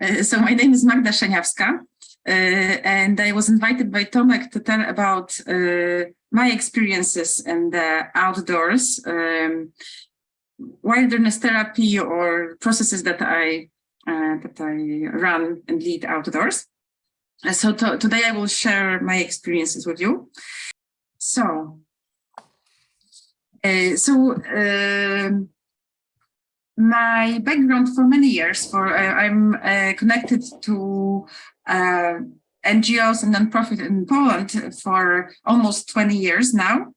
Uh, so my name is Magda Szeniawska, uh, and I was invited by Tomek to tell about uh, my experiences in the outdoors, um, wilderness therapy or processes that I uh, that I run and lead outdoors. Uh, so to today I will share my experiences with you. So, uh, so um, my background for many years for uh, I'm uh, connected to uh, NGOs and nonprofit in Poland for almost 20 years now.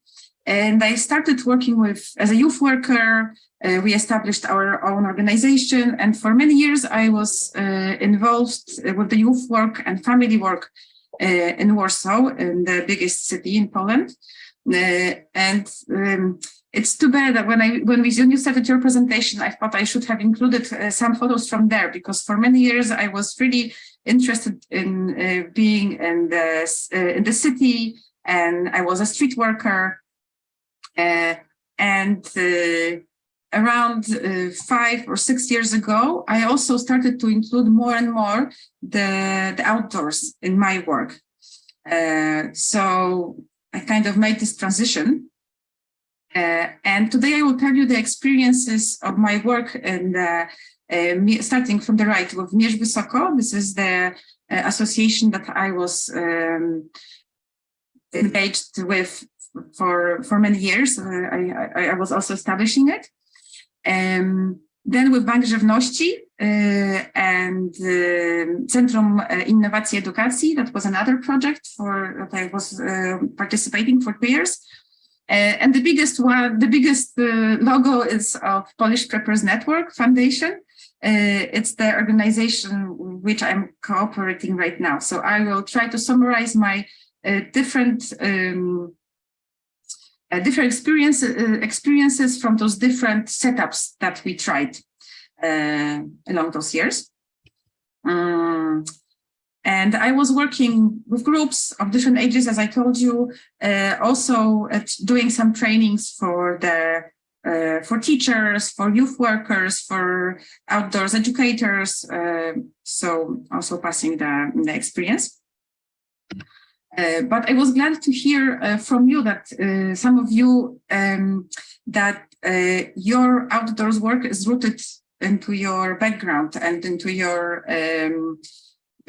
And I started working with as a youth worker. Uh, we established our own organization. And for many years, I was uh, involved with the youth work and family work uh, in Warsaw, in the biggest city in Poland. and um, it's too bad that when I when we when you started your presentation, I thought I should have included uh, some photos from there because for many years I was really interested in uh, being in the uh, in the city, and I was a street worker, uh, and uh, around uh, five or six years ago, I also started to include more and more the the outdoors in my work. so I kind of made this transition uh, and today I will tell you the experiences of my work and uh, uh, starting from the right with Mierz Wysoko. This is the uh, association that I was um, engaged with for for many years. Uh, I, I, I, was also establishing it. Um, then with Bank Żywności uh, and Centrum Innowacji Edukacji, that was another project for that I was participating for two years. Uh, and the biggest one, the biggest uh, logo is of Polish Preppers Network Foundation. Uh, it's the organization which I'm cooperating right now. So I will try to summarize my different um, uh, different experience, uh, experiences from those different setups that we tried uh, along those years. Um, and I was working with groups of different ages, as I told you, uh, also doing some trainings for the uh, for teachers, for youth workers, for outdoors educators. Uh, so also passing the, the experience. Uh, but I was glad to hear uh, from you that uh, some of you um, that your outdoors work is rooted into your background and into your um,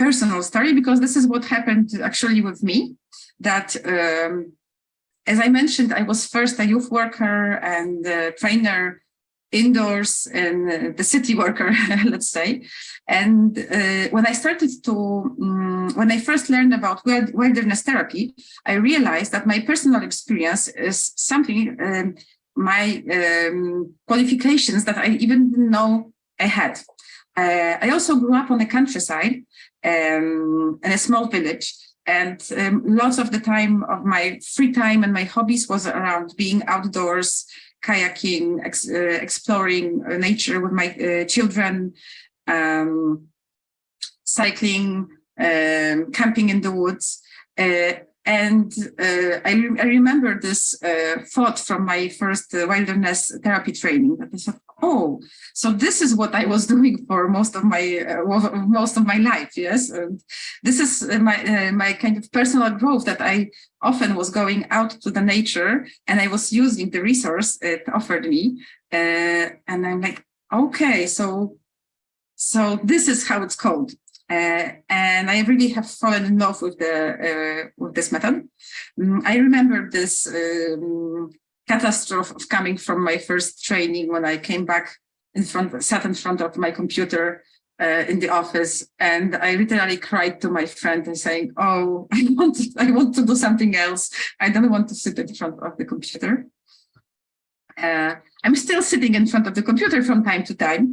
personal story because this is what happened actually with me that um, as I mentioned, I was first a youth worker and a trainer indoors and uh, the city worker, let's say. And uh, when I started to, um, when I first learned about wilderness therapy, I realized that my personal experience is something, um, my um, qualifications that I even didn't know I had. Uh, I also grew up on the countryside um, in a small village. And um, lots of the time of my free time and my hobbies was around being outdoors, kayaking, ex uh, exploring uh, nature with my uh, children, um, cycling, um, camping in the woods. Uh, and uh, I, re I, remember this thought from my first wilderness therapy training that I thought, oh, so this is what I was doing for most of my uh, most of my life. Yes, and this is uh, my uh, my kind of personal growth that I often was going out to the nature and I was using the resource it offered me, uh, and I'm like, okay, so so this is how it's called. Uh, and I really have fallen in love with the uh, with this method. Um, I remember this um, catastrophe of coming from my first training when I came back in front, sat in front of my computer uh, in the office, and I literally cried to my friend and saying, "Oh, I want, to, I want to do something else. I don't want to sit in front of the computer." Uh, I'm still sitting in front of the computer from time to time,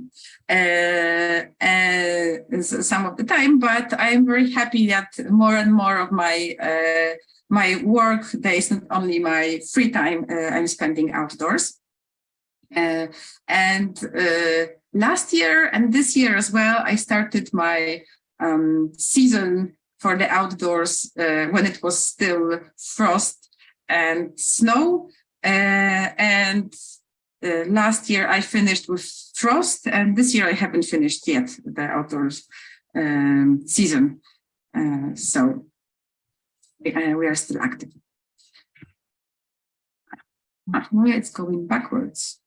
uh, uh, some of the time, but I'm very happy that more and more of my uh, my work days, not only my free time uh, I'm spending outdoors. Uh, and uh, last year and this year as well, I started my um, season for the outdoors uh, when it was still frost and snow. Uh, and uh, last year I finished with frost and this year I haven't finished yet the outdoors um, season. So we are still active. It's going backwards.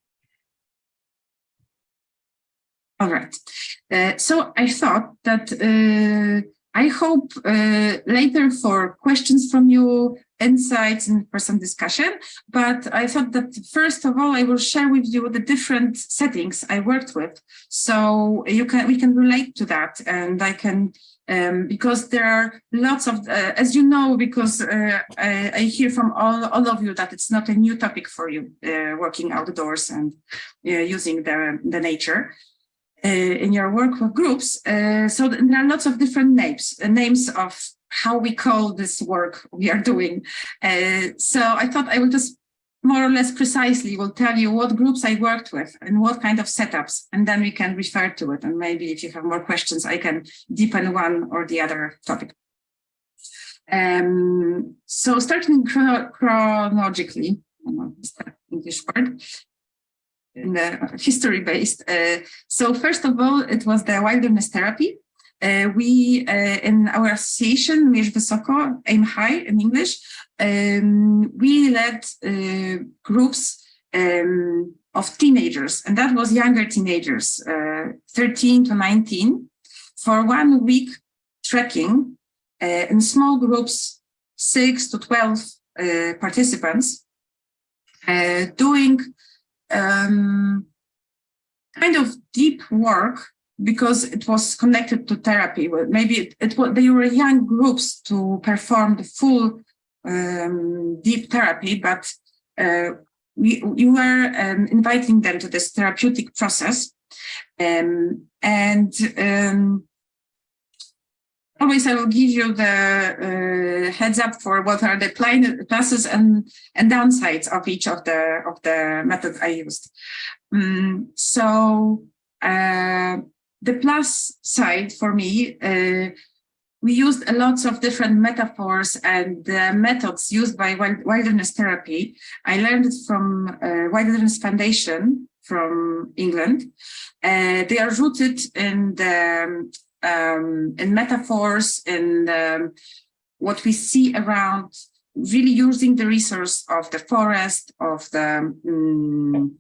All right. Uh, so I thought that uh, I hope uh, later for questions from you, insights and for some discussion, but I thought that first of all, I will share with you the different settings I worked with. So you can we can relate to that and I can, um, because there are lots of, uh, as you know, because uh, I, I, hear from all, all of you that it's not a new topic for you, uh, working outdoors and uh, using the, the nature. Uh, in your work with groups. Uh, so there are lots of different names, names of how we call this work we are doing. so I thought I will just more or less precisely will tell you what groups I worked with and what kind of setups, and then we can refer to it. And maybe if you have more questions, I can deepen one or the other topic. Um, so starting chrono chronologically, English word, in the history based. Uh, so first of all, it was the wilderness therapy. Uh, we, uh, in our association, Mierz Wysoko, Aim High in English, um, we led uh, groups um, of teenagers, and that was younger teenagers, uh, 13 to 19, for one week trekking uh, in small groups, 6 to 12 participants, doing um, kind of deep work because it was connected to therapy. Maybe it, it was, they were young groups to perform the full um, deep therapy, but uh, we, we were um, inviting them to this therapeutic process. Um, and um, always I will give you the uh, heads up for what are the pluses and and downsides of each of the of the methods I used. Um, so uh, the plus side for me, uh, we used a lots of different metaphors and uh, methods used by wilderness therapy. I learned it from uh, Wilderness Foundation from England. Uh, they are rooted in the um, in metaphors and um, what we see around really using the resource of the forest, of the um,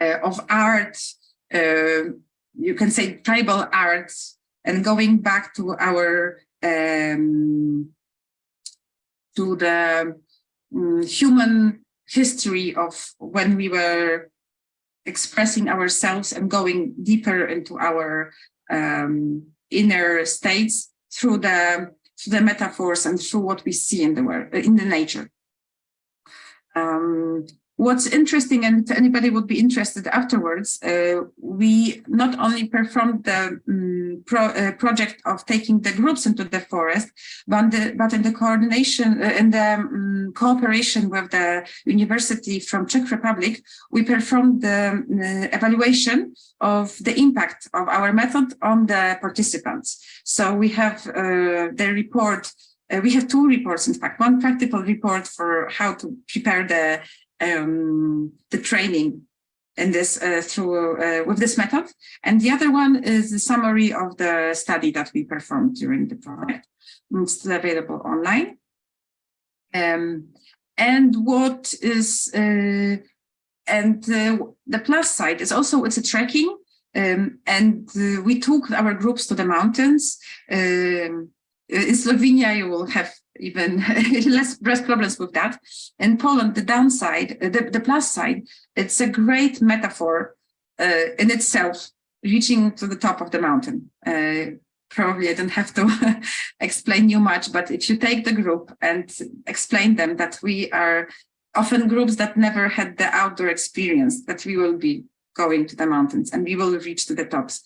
of art, uh, you can say tribal arts, and going back to our um, to the um, human history of when we were expressing ourselves and going deeper into our um, inner states through the through the metaphors and through what we see in the world in the nature. What's interesting, and anybody would be interested afterwards, uh, we not only performed the um, pro, uh, project of taking the groups into the forest, but, the, but in the coordination, uh, in the um, cooperation with the university from Czech Republic, we performed the uh, evaluation of the impact of our method on the participants. So we have uh, the report uh, we have two reports, in fact, one practical report for how to prepare the um, the training in this uh, through uh, with this method. And the other one is the summary of the study that we performed during the project. It's still available online. Um, and what is uh, and uh, the plus side is also it's a trekking. Um, and uh, we took our groups to the mountains. Um, in Slovenia, you will have even less, less problems with that. In Poland, the downside, uh, the, the plus side, it's a great metaphor uh, in itself, reaching to the top of the mountain. Uh, probably I don't have to explain you much, but if you take the group and explain them that we are often groups that never had the outdoor experience, that we will be going to the mountains and we will reach to the tops.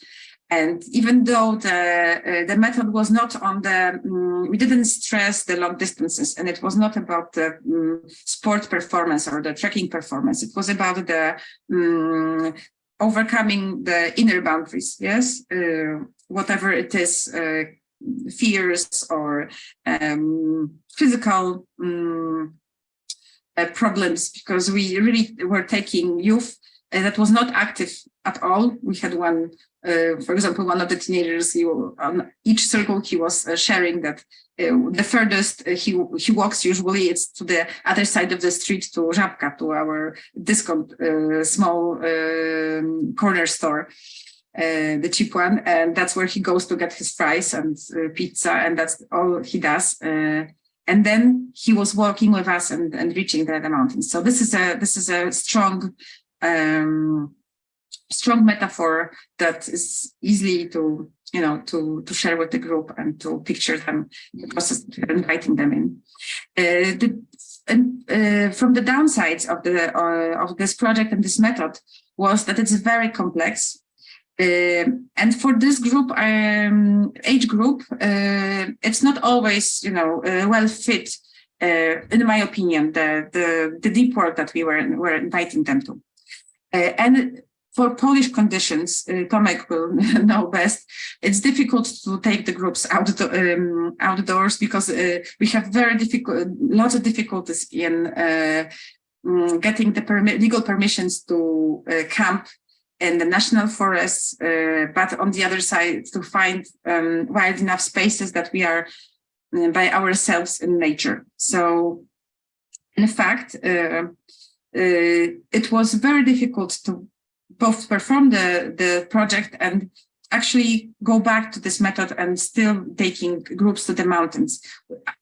And even though the uh, the method was not on the, um, we didn't stress the long distances, and it was not about the um, sport performance or the trekking performance. It was about the um, overcoming the inner boundaries. Yes, uh, whatever it is, uh, fears or um, physical uh, problems, because we really were taking youth that was not active at all. We had one, uh, for example, one of the teenagers, on each circle he was uh, sharing that uh, the furthest uh, he he walks usually it's to the other side of the street to Żabka, to our discount uh, small um, corner store. the cheap one, and that's where he goes to get his fries and pizza, and that's all he does and then he was walking with us and, and reaching the, the mountains. So this is a this is a strong um, strong metaphor that is easy to you know to to share with the group and to picture them the process inviting them in. Uh, the, and uh, from the downsides of the uh, of this project and this method was that it's very complex. Uh, and for this group, um, age group, uh, it's not always, you know, uh, well fit, in my opinion, the, the, the deep work that we were, were inviting them to. Uh, and for Polish conditions, uh, Tomek will know best, it's difficult to take the groups out um, outdoors because uh, we have very difficult, lots of difficulties in uh, mm, getting the permi legal permissions to uh, camp in the national forests, uh, but on the other side, to find um, wide enough spaces that we are uh, by ourselves in nature. So, in fact, it was very difficult to both perform the, the project and actually go back to this method and still taking groups to the mountains,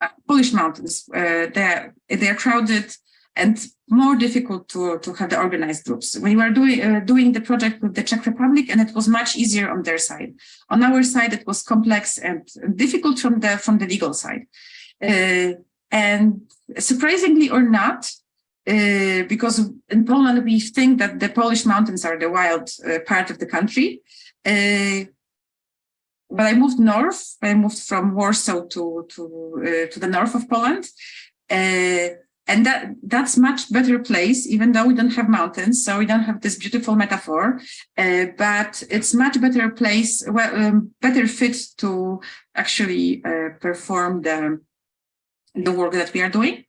uh, Polish mountains. Uh, they're, they're crowded and more difficult to, to have the organized groups. We were doing, uh, doing the project with the Czech Republic and it was much easier on their side. On our side, it was complex and difficult from the, from the legal side. Uh, and surprisingly or not, uh, because in Poland we think that the Polish mountains are the wild uh, part of the country. Uh, but I moved north. I moved from Warsaw to to uh, to the north of Poland, uh, and that that's much better place. Even though we don't have mountains, so we don't have this beautiful metaphor, but it's much better place, well, um, better fit to actually perform the the work that we are doing.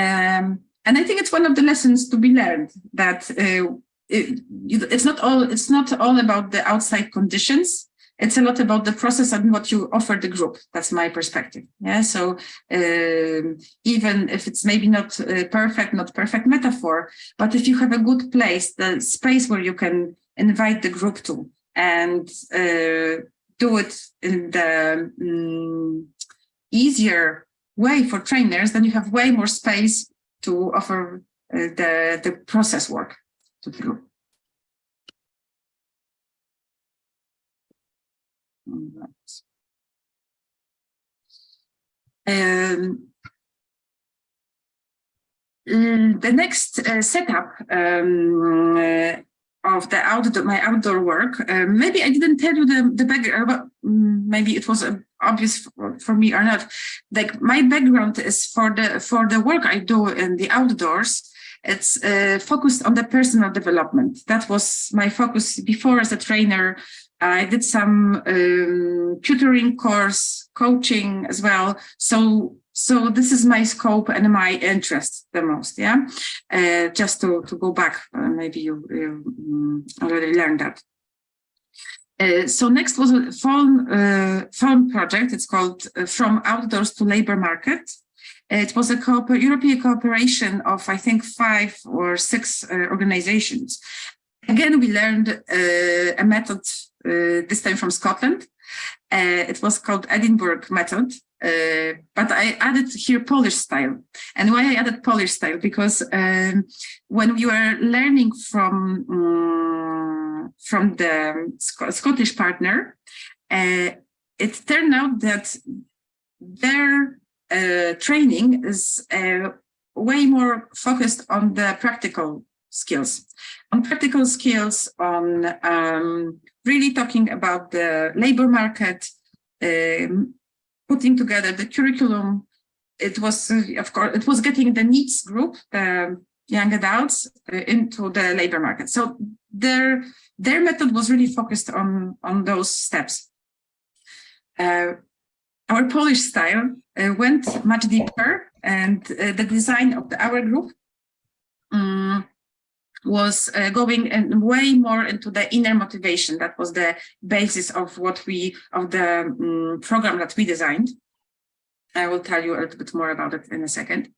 Um, and I think it's one of the lessons to be learned that uh, it, it's not all it's not all about the outside conditions. It's a lot about the process and what you offer the group. That's my perspective. Yeah. So um, even if it's maybe not uh, perfect, not perfect metaphor, but if you have a good place, the space where you can invite the group to and uh, do it in the um, easier way for trainers, then you have way more space to offer uh, the, the process work to the group. Um, the next uh, setup um, uh, of the outdoor, my outdoor work, uh, maybe I didn't tell you the, the background, but mm, maybe it was uh, obvious for, for, me or not. Like my background is for the for the work I do in the outdoors. It's uh, focused on the personal development. That was my focus before as a trainer. I did some um, tutoring course, coaching as well. So so this is my scope and my interest the most, yeah? Uh, just to, to go back, uh, maybe you, you mm, already learned that. Uh, so next was a phone, uh, phone project. It's called uh, From Outdoors to Labor Market. It was a cooper European cooperation of, I think, five or six uh, organizations. Again, we learned uh, a method, this time from Scotland. It was called Edinburgh method. Uh, but I added here Polish style. And why I added Polish style? Because um, when we were learning from, um, from the Sc Scottish partner, uh, it turned out that their uh, training is uh, way more focused on the practical skills, on practical skills, on um, really talking about the labor market, um, putting together the curriculum. It was, uh, of course, it was getting the NEETs group, the young adults, uh, into the labor market. So their their method was really focused on on those steps. Uh, our Polish style uh, went much deeper, and uh, the design of the, our group um, was uh, going and way more into the inner motivation. That was the basis of what we, of the um, program that we designed. I will tell you a little bit more about it in a second.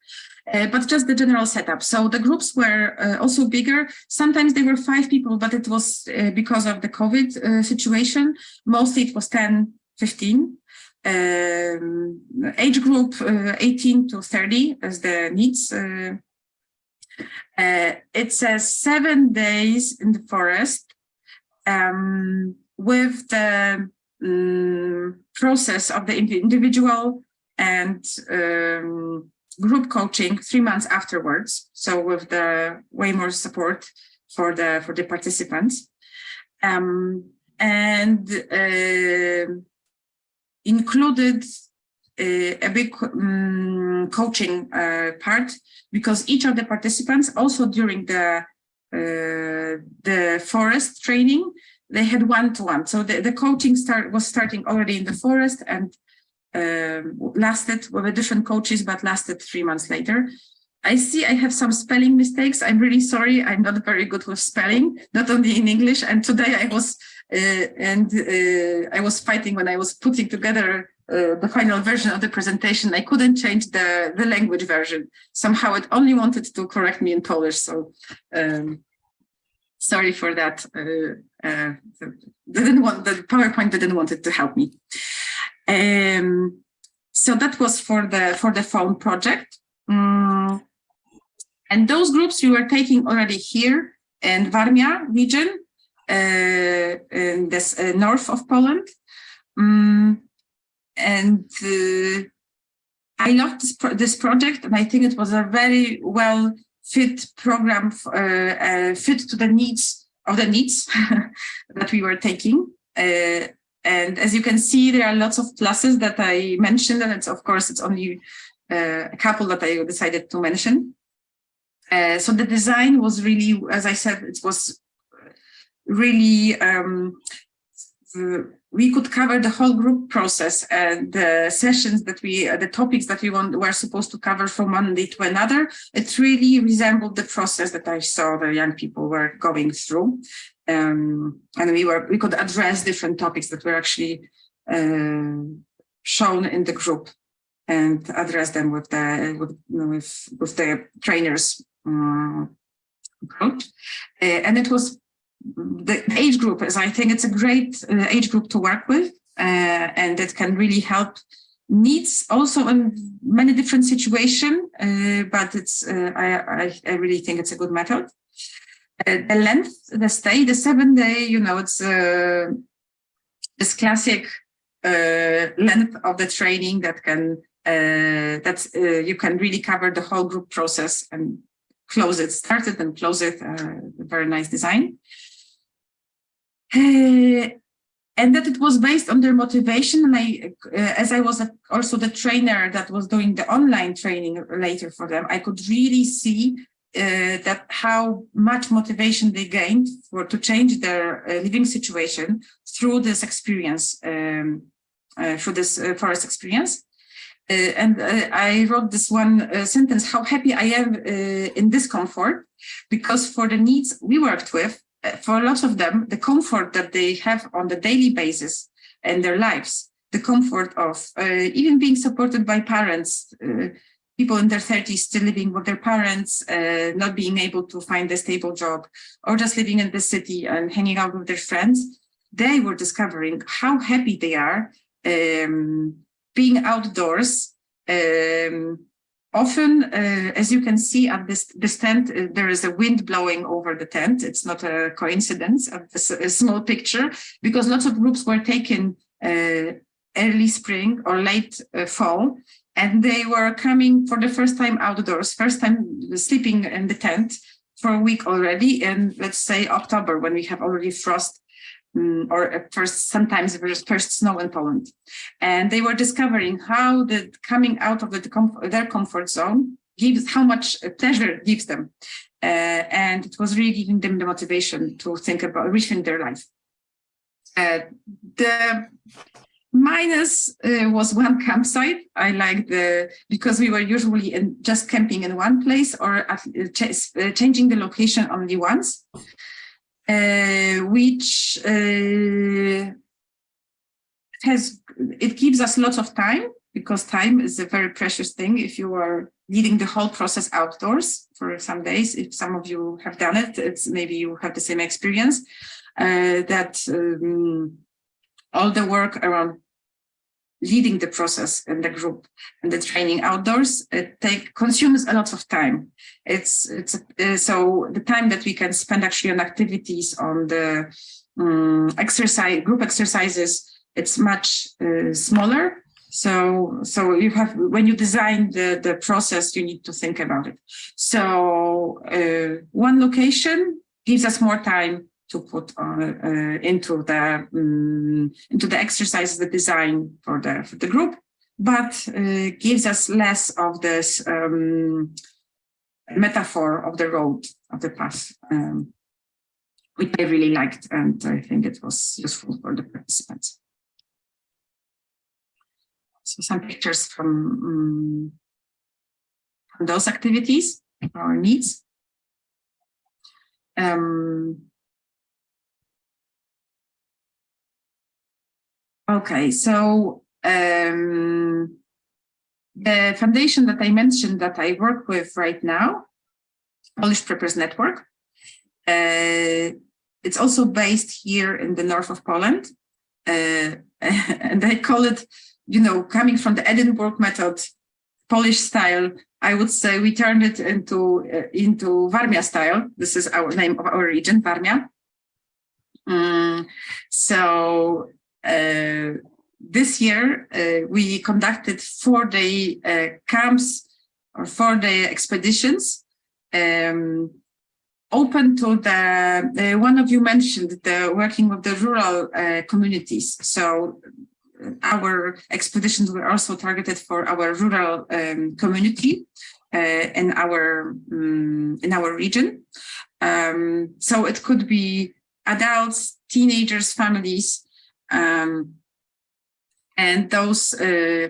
Uh, but just the general setup. So the groups were uh, also bigger. Sometimes they were five people, but it was uh, because of the COVID uh, situation. Mostly it was 10, 15. Um, age group uh, 18 to 30 as the NEETs. Uh, it's a seven days in the forest um, with the um, process of the individual and um, group coaching three months afterwards. So with the way more support for the for the participants, um, and uh, included a big um, coaching uh, part because each of the participants also during the uh, the forest training they had one-to-one -one. so the, the coaching start was starting already in the forest and um, lasted with different coaches, but lasted three months later. I see I have some spelling mistakes. I'm really sorry. I'm not very good with spelling, not only in English. And today I was uh, and uh, I was fighting when I was putting together uh, the final version of the presentation. I couldn't change the the language version. Somehow it only wanted to correct me in Polish. So um, sorry for that. Uh, uh, didn't want the PowerPoint didn't want it to help me. Um, so that was for the for the phone project. Um, and those groups you were taking already here in Warmia region, uh, in this uh, north of Poland. Um, and uh, I loved this, pro this project, and I think it was a very well fit program, uh, uh, fit to the needs of the NEETs that we were taking. Uh, and as you can see, there are lots of pluses that I mentioned, and it's of course it's only uh, a couple that I decided to mention. So the design was really, as I said, it was really um, we could cover the whole group process and the sessions that we, uh, the topics that we want, were supposed to cover from one day to another. It really resembled the process that I saw the young people were going through um, and we were we could address different topics that were actually uh, shown in the group and address them with the with with, with the trainers um, uh, and it was the age group is I think it's a great uh, age group to work with uh, and it can really help NEETs also in many different situations uh, but it's uh, I, I I really think it's a good method uh, the length, the stay, the seven day, you know, it's uh, this classic length of the training that can that you can really cover the whole group process and close it, start it and close it. Very nice design. And that it was based on their motivation. And I, as I was also the trainer that was doing the online training later for them, I could really see uh, that how much motivation they gained for to change their uh, living situation through this experience, um, uh, through this uh, forest experience. Uh, and uh, I wrote this one sentence, how happy I am in this comfort, because for the NEETs we worked with, for lots of them, the comfort that they have on the daily basis and their lives, the comfort of even being supported by parents, people in their 30s still living with their parents, uh, not being able to find a stable job, or just living in the city and hanging out with their friends, they were discovering how happy they are um, being outdoors. Um, often, uh, as you can see at this, this tent, uh, there is a wind blowing over the tent. It's not a coincidence of this a small picture, because lots of groups were taken uh, early spring or late uh, fall and they were coming for the first time outdoors, first time sleeping in the tent for a week already. And let's say October, when we have already frost um, or first, sometimes first snow in Poland. And they were discovering how the coming out of the, their comfort zone gives, how much pleasure it gives them. Uh, and it was really giving them the motivation to think about rethink their life. Uh, the minus uh, was one campsite. I like the, because we were usually in, just camping in one place or at, uh, ch uh, changing the location only once, which uh, has, it gives us lots of time because time is a very precious thing if you are leading the whole process outdoors for some days. If some of you have done it, it's maybe you have the same experience uh, that um, all the work around leading the process in the group and the training outdoors it take consumes a lot of time. It's it's uh, so the time that we can spend actually on activities on the um, exercise group exercises it's much uh, smaller. So so you have when you design the the process you need to think about it. So uh, one location gives us more time to put uh, into the um, into the exercises, the design for the for the group, but uh, gives us less of this um, metaphor of the road of the path, um, which I really liked, and I think it was useful for the participants. So some pictures from, from those activities, our NEETs. Um, Okay, so um, the foundation that I mentioned that I work with right now, Polish Preppers Network, uh, it's also based here in the north of Poland. Uh, and I call it, you know, coming from the Edinburgh method, Polish style, I would say we turned it into uh, into Warmia style. This is our name of our region, Warmia. Um, so this year, uh, we conducted four-day uh, camps or four-day expeditions um, open to the, uh, one of you mentioned the working with the rural uh, communities. So our expeditions were also targeted for our rural um, community uh, in our um, in our region. Um, so it could be adults, teenagers, families, um, and those uh,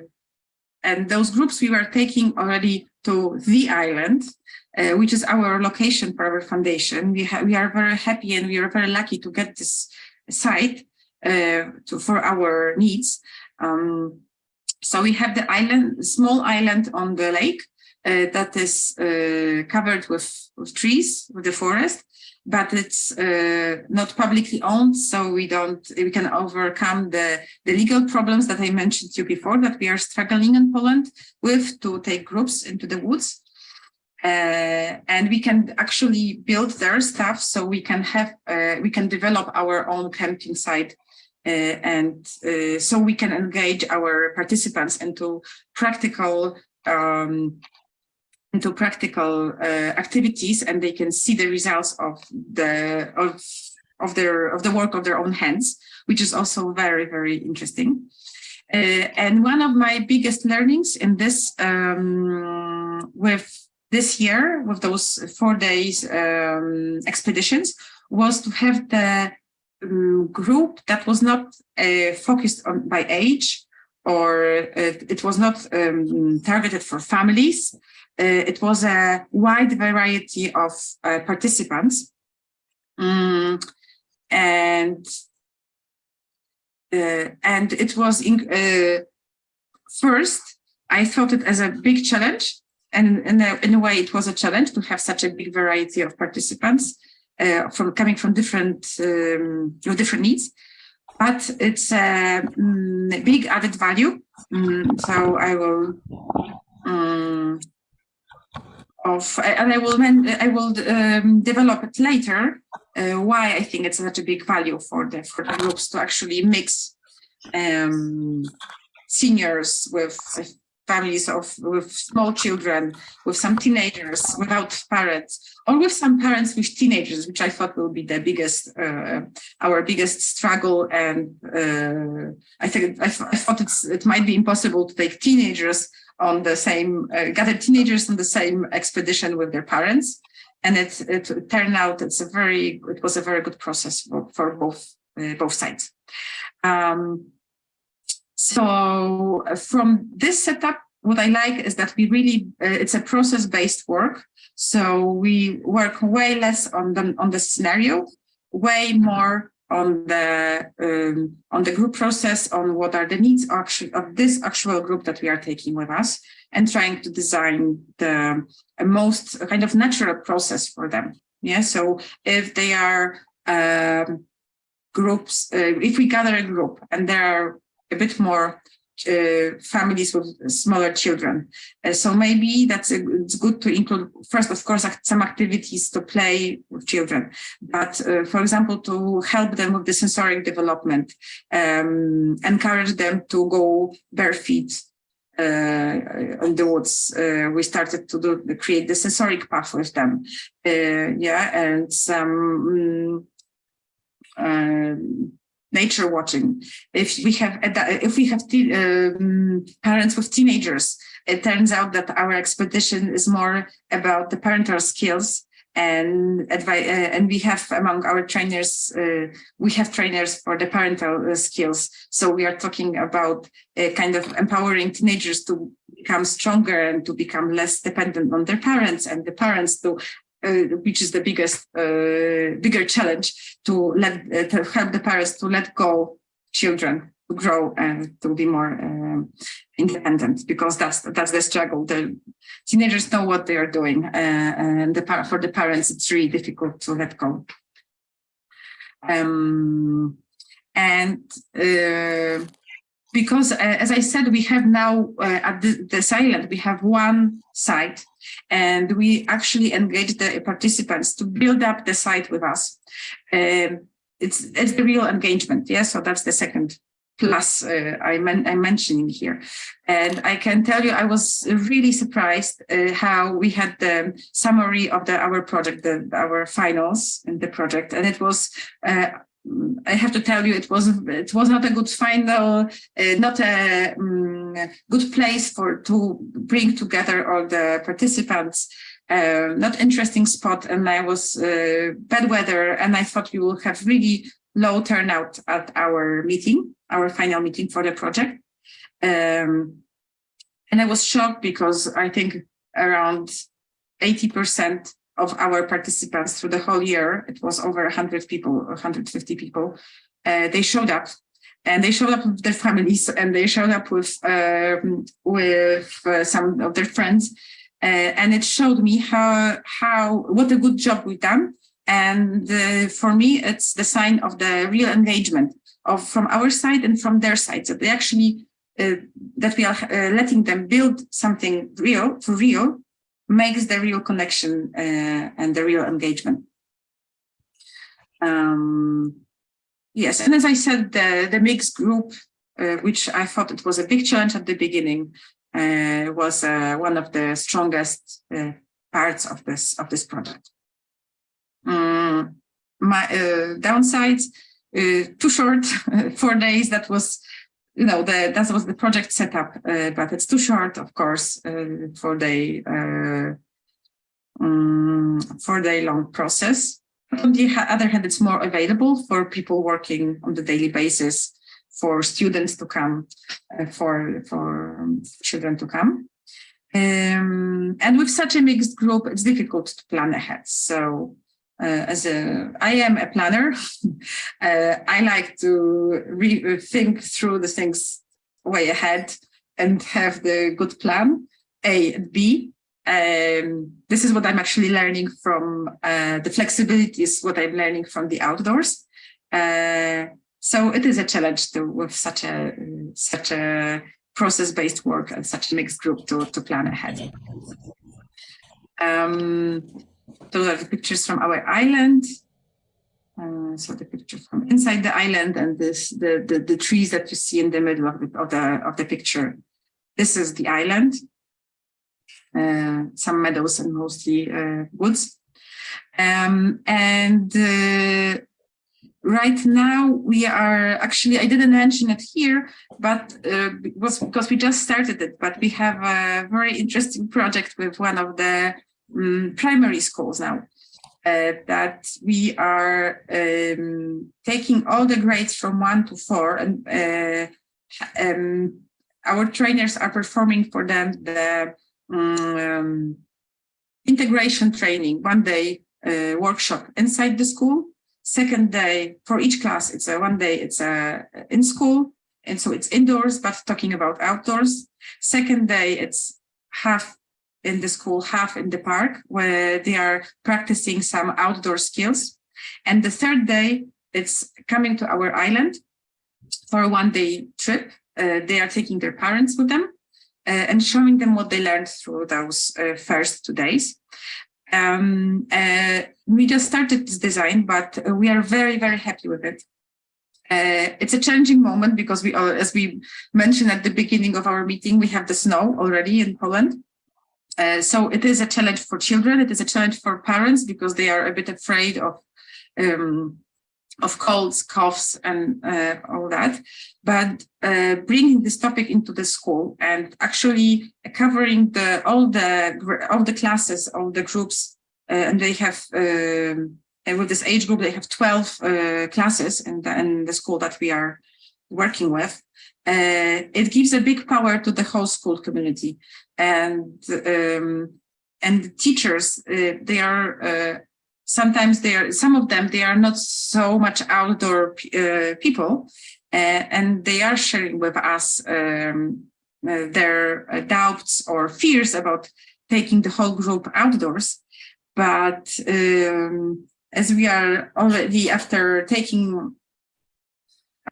and those groups we were taking already to the island, uh, which is our location for our foundation. We, we are very happy and we are very lucky to get this site uh, to, for our needs. Um, so we have the island, small island on the lake uh, that is uh, covered with, with trees, with the forest but it's uh, not publicly owned, so we don't we can overcome the the legal problems that I mentioned to you before that we are struggling in Poland with to take groups into the woods. Uh, and we can actually build their stuff so we can have uh, we can develop our own camping site uh, and uh, so we can engage our participants into practical um, into practical uh, activities and they can see the results of the of of their of the work of their own hands, which is also very very interesting. Uh, and one of my biggest learnings in this um, with this year with those four days um, expeditions was to have the um, group that was not uh, focused on by age or uh, it was not um, targeted for families, uh, it was a wide variety of uh, participants. Um, and uh, and it was in, first, I thought it as a big challenge. And in a, in a way, it was a challenge to have such a big variety of participants uh, from coming from different um, different needs. But it's a um, big added value. Um, so I will um, of, and I will I will um, develop it later. Uh, why I think it's such a big value for the for the groups to actually mix um, seniors with families of with small children, with some teenagers without parents, or with some parents with teenagers, which I thought will be the biggest, uh, our biggest struggle. And uh, I think I, I, thought it might be impossible to take teenagers on the same, uh, gathered teenagers on the same expedition with their parents. And it, it turned out it's a very, it was a very good process for, for both, uh, both sides. Um, So uh, from this setup, what I like is that we really, uh, it's a process-based work. So we work way less on the, on the scenario, way more on the um, on the group process, on what are the needs actually of this actual group that we are taking with us, and trying to design the most kind of natural process for them. Yeah, so if they are um, groups, uh, if we gather a group and there are a bit more uh, families with smaller children. Uh, so maybe that's a, it's good to include first, of course, some activities to play with children, but uh, for example, to help them with the sensoric development, um, encourage them to go bare feet uh, in the woods. Uh, we started to do create the sensoric path with them. Uh, yeah, and some um, nature watching. If we have if we have um, parents with teenagers, it turns out that our expedition is more about the parental skills and advice. Uh, and we have among our trainers, uh, we have trainers for the parental uh, skills. So we are talking about uh, kind of empowering teenagers to become stronger and to become less dependent on their parents and the parents to uh, which is the biggest, uh, bigger challenge to let uh, to help the parents to let go children to grow and to be more um, independent because that's that's the struggle. The teenagers know what they are doing, uh, and the for the parents it's really difficult to let go. Um, and uh, because uh, as I said, we have now uh, at the, this island, we have one site and we actually engage the participants to build up the site with us. Um, it's, it's the real engagement. Yeah, so that's the second plus uh, I am mentioning here. And I can tell you, I was really surprised uh, how we had the summary of the our project, the, our finals in the project. And it was uh, I have to tell you, it was it was not a good final, uh, not a um, good place for to bring together all the participants. Uh, not interesting spot, and I was uh, bad weather, and I thought we will have really low turnout at our meeting, our final meeting for the project. Um, and I was shocked because I think around 80 percent of our participants through the whole year, it was over 100 people, 150 people, uh, they showed up. And they showed up with their families and they showed up with uh, with uh, some of their friends. Uh, and it showed me how how what a good job we've done. And uh, for me it's the sign of the real engagement of from our side and from their side. So they actually uh, that we are letting them build something real for real makes the real connection uh, and the real engagement. Um, yes, and as I said, the, the mixed group, uh, which I thought it was a big challenge at the beginning, uh, was uh, one of the strongest uh, parts of this of this project. Um, my uh, downsides, too short, four days. That was you know, the, that was the project setup, uh, but it's too short, of course, uh, for the uh, um, for the long process. On the other hand, it's more available for people working on the daily basis, for students to come, uh, for for children to come. Um, and with such a mixed group, it's difficult to plan ahead. So uh, as a, I am a planner. uh, I like to re think through the things way ahead and have the good plan, A and B. Um, this is what I'm actually learning from uh, the flexibility is what I'm learning from the outdoors. Uh, so it is a challenge to with such a such a process-based work and such a mixed group to, to plan ahead. Um, those are the pictures from our island. Uh, so the picture from inside the island and this the, the, the trees that you see in the middle of the of the of the picture. This is the island. Uh, some meadows and mostly uh, woods. Um, and uh, right now we are actually, I didn't mention it here, but uh, was because we just started it, but we have a very interesting project with one of the um, primary schools now. Uh, that we are um, taking all the grades from one to four and uh, um, our trainers are performing for them the um, integration training, one day uh, workshop inside the school. Second day for each class, it's a one day, it's a in school. And so it's indoors, but talking about outdoors. Second day, it's half in the school, half in the park, where they are practicing some outdoor skills. And the third day, it's coming to our island for a one day trip. Uh, they are taking their parents with them uh, and showing them what they learned through those uh, first two days. Um, uh, we just started this design, but we are very, very happy with it. Uh, it's a challenging moment because we, are, as we mentioned at the beginning of our meeting, we have the snow already in Poland. Uh, so it is a challenge for children. It is a challenge for parents because they are a bit afraid of um, of colds, coughs, and uh, all that. But uh, bringing this topic into the school and actually covering the all the all the classes, all the groups, uh, and they have um, with this age group, they have 12 uh, classes in the, in the school that we are working with. Uh, it gives a big power to the whole school community and um, and teachers uh, they are uh, sometimes they are some of them they are not so much outdoor uh, people and they are sharing with us um, uh, their doubts or fears about taking the whole group outdoors. But um, as we are already after taking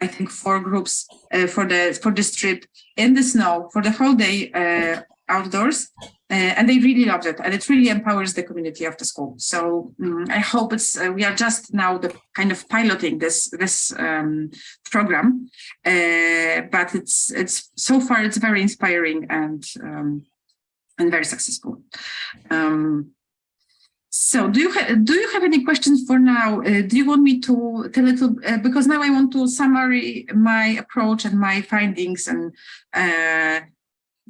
I think four groups uh, for the for this trip in the snow for the whole day uh, outdoors uh, and they really loved it and it really empowers the community of the school so um, i hope it's uh, we are just now the kind of piloting this this um, program uh, but it's it's so far it's very inspiring and um, and very successful um, so do you do you have any questions for now? Uh, do you want me to tell a little, uh, because now I want to summary my approach and my findings and uh,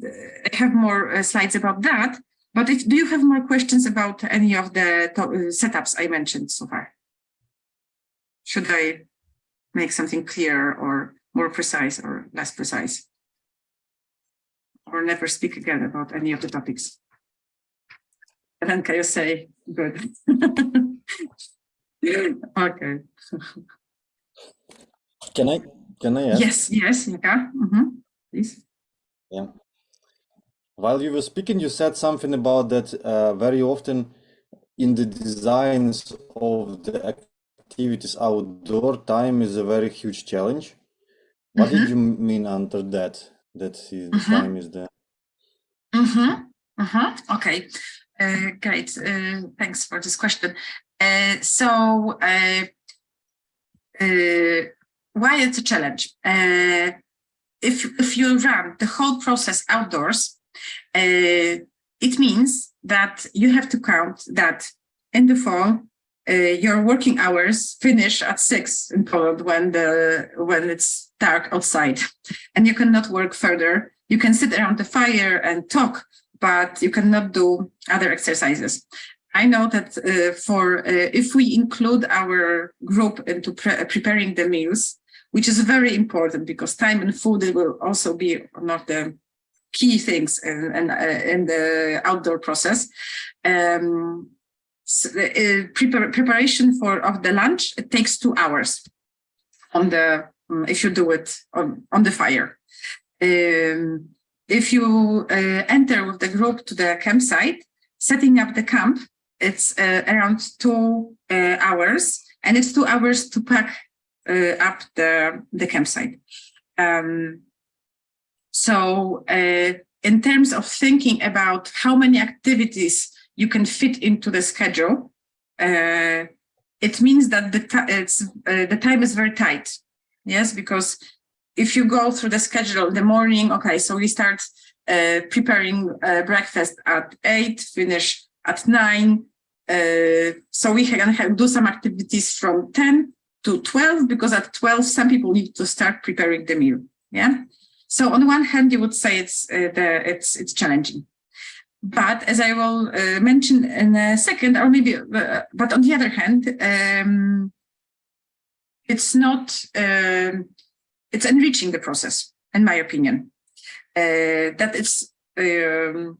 I have more uh, slides about that. But if, do you have more questions about any of the uh, setups I mentioned so far? Should I make something clearer or more precise or less precise? Or never speak again about any of the topics? And then can you say good? okay. Can I can I ask? Yes, yes, yeah. Mm -hmm. Please. Yeah. While you were speaking, you said something about that uh, very often in the designs of the activities outdoor time is a very huge challenge. What mm -hmm. did mm-hmm. you mean under that? That is, the mm -hmm. time is the. Mm -hmm. Mm -hmm. Okay, uh, great. Uh, thanks for this question. Uh, so, uh, uh, why it's a challenge? Uh, if if you run the whole process outdoors, uh, it means that you have to count that in the fall, uh, your working hours finish at six in Poland when the when it's dark outside, and you cannot work further. You can sit around the fire and talk, but you cannot do other exercises. I know that uh, for uh, if we include our group into pre preparing the meals, which is very important because time and food will also be of the key things in, in, uh, in the outdoor process. Um, so, uh, prepar preparation for of the lunch it takes two hours on the um, if you do it on on the fire. Um, if you uh, enter with the group to the campsite, setting up the camp, it's uh, around two uh, hours, and it's two hours to pack uh, up the the campsite. Um, so uh, in terms of thinking about how many activities you can fit into the schedule, uh, it means that the, uh, the time is very tight. Yes, because if you go through the schedule in the morning, okay, so we start uh, preparing uh, breakfast at eight, finish at nine. Uh, so we can do some activities from 10 to 12, because at 12, some people need to start preparing the meal. Yeah. So on one hand, you would say it's uh, the, it's it's challenging, but as I will uh, mention in a second, or maybe, uh, but on the other hand, um, it's not. Um, it's enriching the process. in my opinion. Uh, that it's, um,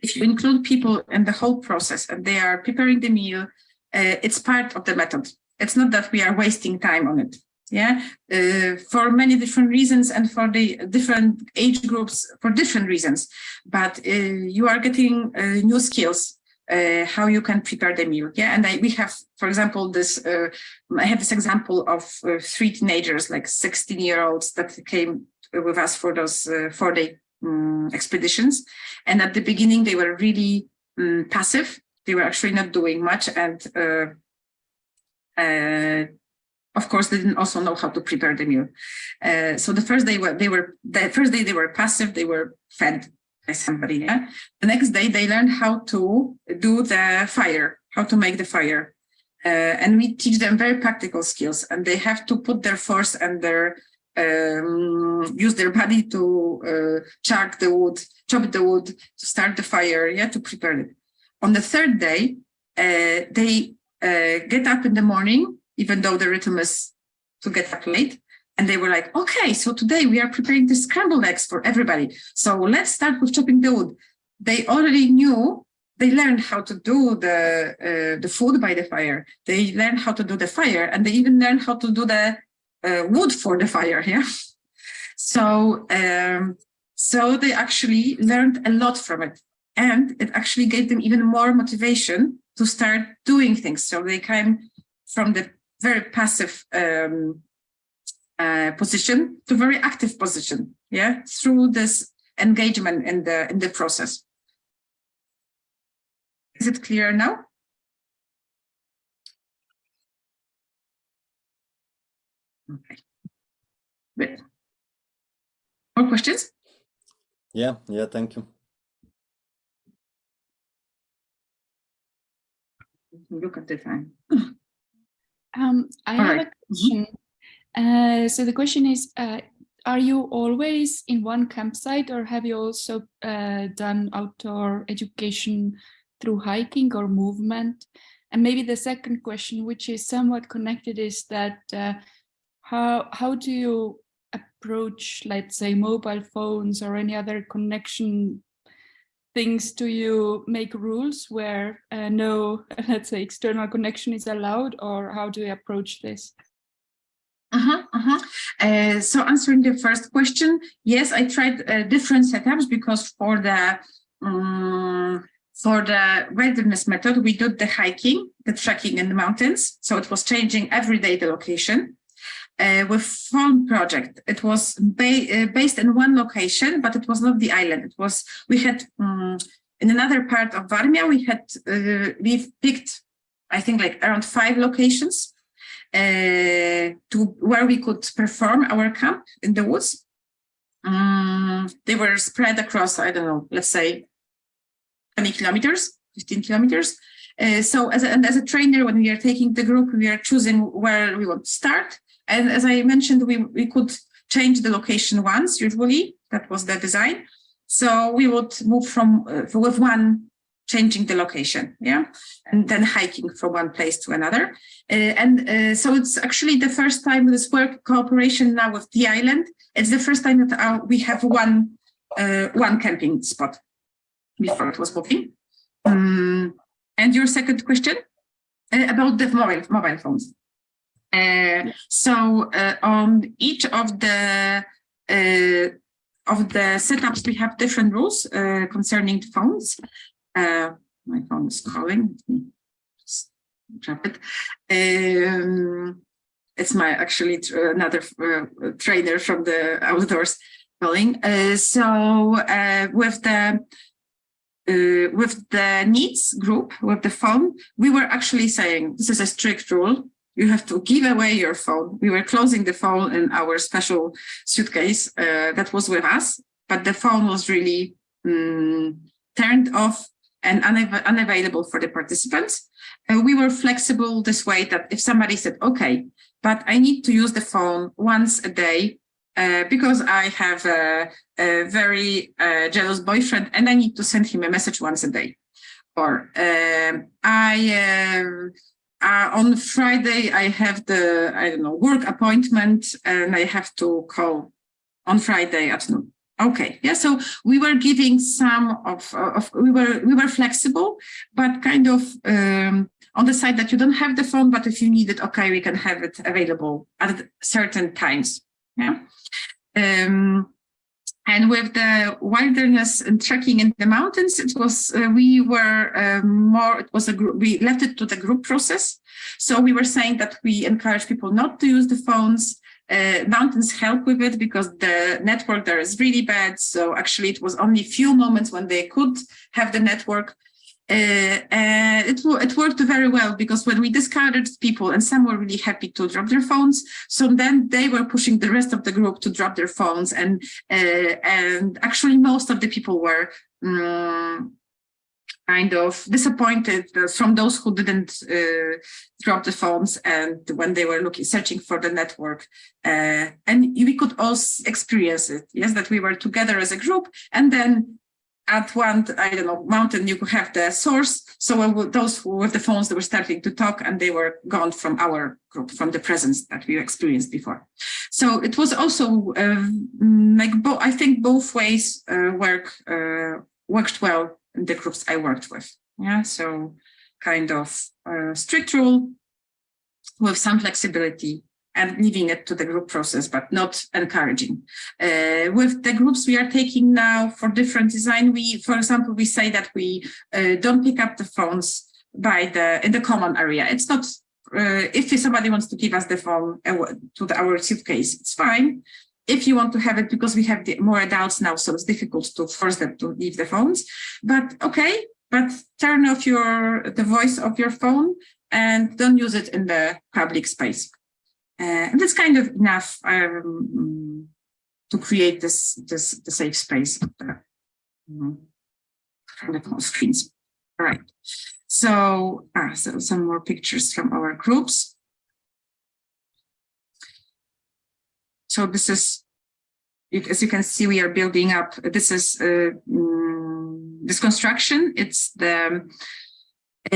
if you include people in the whole process and they are preparing the meal, uh, it's part of the method. It's not that we are wasting time on it. Yeah, uh, for many different reasons and for the different age groups for different reasons. But uh, you are getting uh, new skills uh, how you can prepare the meal. Yeah, and I, we have, for example, this. Uh, I have this example of uh, three teenagers, like 16 year olds, that came with us for those four day um, expeditions. And at the beginning, they were really um, passive. They were actually not doing much, and of course, they didn't also know how to prepare the meal. Uh, so the first day they were the first day they were passive. They were fed by somebody. Yeah. The next day they learned how to do the fire, how to make the fire, uh, and we teach them very practical skills. And they have to put their force and their um, use their body to uh, chuck the wood, chop the wood, to start the fire, yeah, to prepare it. On the third day, uh, they uh, get up in the morning even though the rhythm is to get up late. And they were like, okay, so today we are preparing the scrambled eggs for everybody. So let's start with chopping the wood. They already knew, they learned how to do the, uh, the food by the fire. They learned how to do the fire and they even learned how to do the uh, wood for the fire, yeah? So, um, so they actually learned a lot from it. And it actually gave them even more motivation to start doing things. So they came from the very passive um, uh, position to very active position, yeah, through this engagement in the in the process. Is it clear now? Okay. Good. More questions? Yeah, yeah, thank you. Look at the time. Um, I All have right. a question. Uh, so the question is, uh, are you always in one campsite or have you also uh, done outdoor education through hiking or movement? And maybe the second question, which is somewhat connected, is that uh, how, how do you approach, let's say, mobile phones or any other connection things do you make rules where uh, no, let's say, external connection is allowed, or how do you approach this? Uh-huh, uh-huh. Uh, so answering the first question, yes, I tried uh, different setups because for the um, for the wilderness method, we did the hiking, the trekking in the mountains. So it was changing every day the location. Uh, with phone project, it was ba uh, based in one location, but it was not the island. It was we had um, in another part of Varmia, we had uh, we picked, I think, like around five locations uh, to where we could perform our camp in the woods. Um, they were spread across, I don't know, let's say 20 kilometers, 15 kilometers. Uh, so as a, and as a trainer, when we are taking the group, we are choosing where we want to start. And as I mentioned, we, we could change the location once, usually, that was the design. So we would move from, uh, with one changing the location, yeah, and then hiking from one place to another. Uh, and uh, so it's actually the first time this work cooperation now with the island. It's the first time that uh, we have one uh, one camping spot. Before it was booking. Um, and your second question uh, about the mobile mobile phones. Uh, so uh, on each of the uh, of the setups, we have different rules uh, concerning phones. Uh, my phone is calling. Just drop it. Um, it's my actually another uh, trainer from the outdoors calling. so with the uh, with the NEETs group, with the phone, we were actually saying this is a strict rule you have to give away your phone. We were closing the phone in our special suitcase uh, that was with us, but the phone was really um, turned off and unav unavailable for the participants. Uh, we were flexible this way that if somebody said, okay, but I need to use the phone once a day uh, because I have a, a very uh, jealous boyfriend and I need to send him a message once a day. Or um, I uh, uh, on Friday, I have the, I don't know, work appointment and I have to call on Friday at noon. Okay, yeah, so we were giving some of, of we were we were flexible, but kind of um, on the side that you don't have the phone, but if you need it, okay, we can have it available at certain times. Yeah. Um, and with the wilderness and trekking in the mountains, it was uh, we were uh, more. It was a group. We left it to the group process. So we were saying that we encourage people not to use the phones uh, mountains help with it because the network there is really bad. So actually it was only a few moments when they could have the network. Uh, and it, it worked very well because when we discarded people and some were really happy to drop their phones, so then they were pushing the rest of the group to drop their phones and uh, and actually most of the people were um, kind of disappointed from those who didn't uh, drop the phones and when they were looking searching for the network. Uh, and we could also experience it. Yes that we were together as a group and then at one i don't know mountain you could have the source so those with the phones they were starting to talk and they were gone from our group from the presence that we experienced before so it was also uh, like i think both ways uh, work uh, worked well in the groups I worked with. Yeah, so kind of uh, strict rule with some flexibility and leaving it to the group process, but not encouraging. Uh, with the groups we are taking now for different design, we, for example, we say that we uh, don't pick up the phones by the in the common area. It's not uh, if somebody wants to give us the phone uh, to the, our suitcase, it's fine if you want to have it because we have the, more adults now, so it's difficult to force them to leave the phones. But okay, but turn off your the voice of your phone and don't use it in the public space. Uh, and that's kind of enough um, to create this this the safe space of the, um, screens. All right. So, ah, so some more pictures from our groups. So this is, as you can see, we are building up, this is uh, mm, this construction. It's the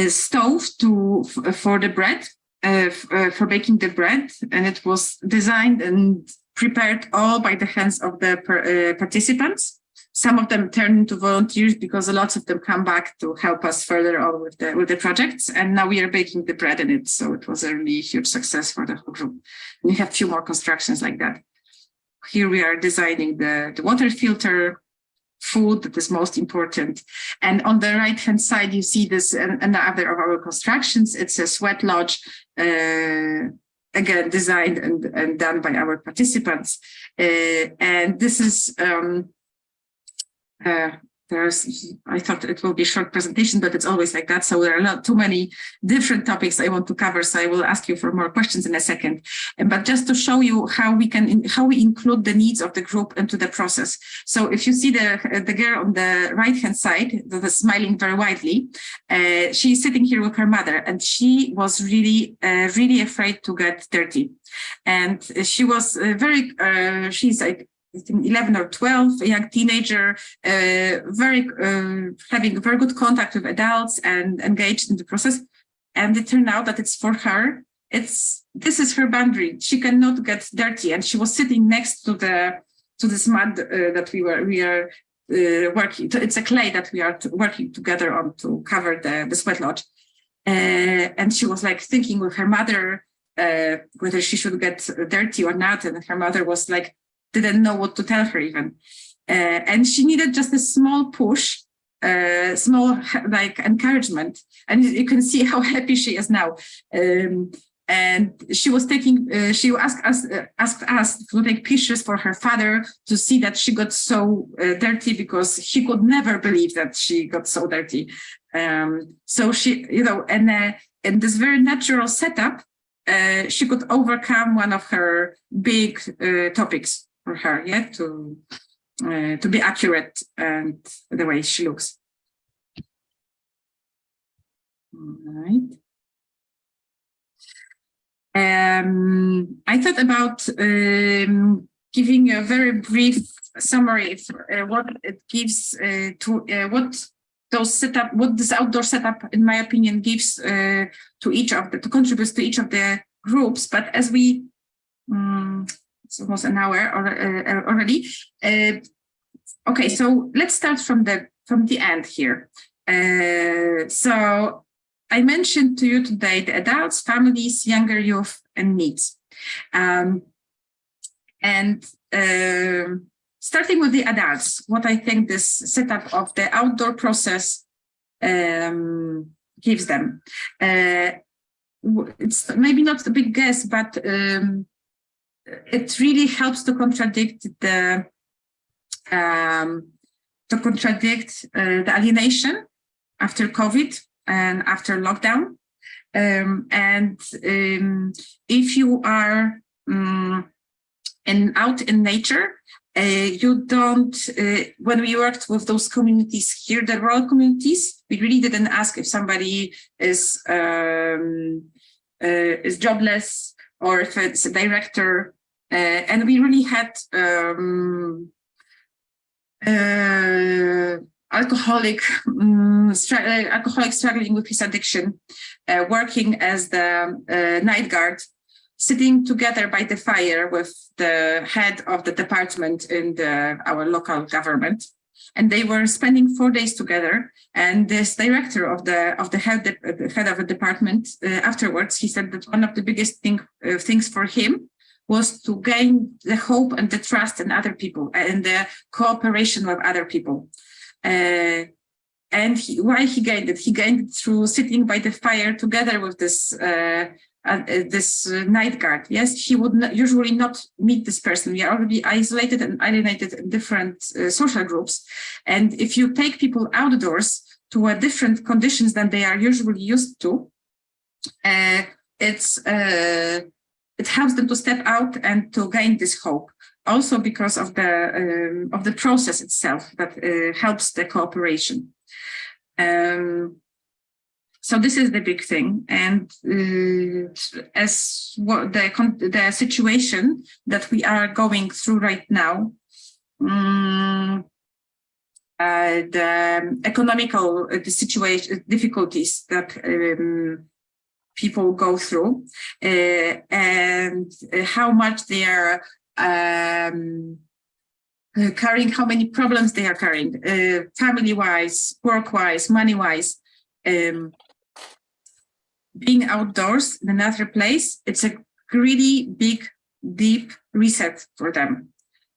stove to for the bread, uh, uh, for baking the bread. And it was designed and prepared all by the hands of the per, uh, participants. Some of them turned into volunteers because a lot of them come back to help us further on with the with the projects. And now we are baking the bread in it. So it was a really huge success for the whole group. We have a few more constructions like that. Here we are designing the, the water filter, food that is most important. And on the right hand side, you see this another of our constructions. It's a sweat lodge, uh, again, designed and, and done by our participants. Uh, and this is um, uh, there's, I thought it will be a short presentation, but it's always like that. So there are not too many different topics I want to cover. So I will ask you for more questions in a second. But just to show you how we can, how we include the needs of the group into the process. So if you see the, the girl on the right hand side that is smiling very widely, uh, she's sitting here with her mother and she was really, uh, really afraid to get dirty. And she was uh, very, uh, she's like 11 or 12, a young teenager, uh, very uh, having very good contact with adults and engaged in the process. And it turned out that it's for her. It's this is her boundary. She cannot get dirty, and she was sitting next to the to this mud uh, that we were we are uh, working. It's a clay that we are working together on to cover the the sweat lodge. Uh, and she was like thinking with her mother uh, whether she should get dirty or not, and her mother was like didn't know what to tell her even. Uh, and she needed just a small push, uh, small like encouragement. And you can see how happy she is now. Um, and she was taking, uh, she asked us, uh, asked us to take pictures for her father to see that she got so uh, dirty because he could never believe that she got so dirty. Um, so she, you know, and uh, in this very natural setup, she could overcome one of her big topics for her, yeah, to uh, to be accurate and the way she looks. All right. Um, I thought about um, giving a very brief summary of uh, what it gives uh, to uh, what those setup, what this outdoor setup, in my opinion, gives uh, to each of the, to contribute to each of the groups. But as we um, it's almost an hour uh, already. Uh, okay, so let's start from the from the end here. Uh, so I mentioned to you today the adults, families, younger youth, and NEETs. Um, and uh, starting with the adults, what I think this setup of the outdoor process um, gives them. Uh, it's maybe not a big guess, but um, it really helps to contradict the um, to contradict uh, the alienation after COVID and after lockdown. Um, and um, if you are um, in, out in nature, uh, you don't, uh, when we worked with those communities here, the rural communities, we really didn't ask if somebody is, um, uh, is jobless or if it's a director. Uh, and we really had um, uh, alcoholic, um, alcoholic struggling with his addiction, uh, working as the night guard sitting together by the fire with the head of the department in the, our local government. And they were spending four days together. And this director of the of the head, the head of a department, uh, afterwards, he said that one of the biggest thing, uh, things for him was to gain the hope and the trust in other people and the cooperation with other people. Uh, and he, why he gained it? He gained it through sitting by the fire together with this uh, uh, this uh, night guard. Yes, he would not, usually not meet this person. We are already isolated and alienated in different uh, social groups. And if you take people outdoors to a different conditions than they are usually used to, uh, it's uh, it helps them to step out and to gain this hope. Also because of the um, of the process itself that helps the cooperation. Um, so this is the big thing. And uh, as what the, the situation that we are going through right now, um, uh, the economical uh, the situation difficulties that um, people go through uh, and uh, how much they are um, uh, carrying, how many problems they are carrying, family-wise, work-wise, money-wise. Um, being outdoors in another place, it's a really big, deep reset for them.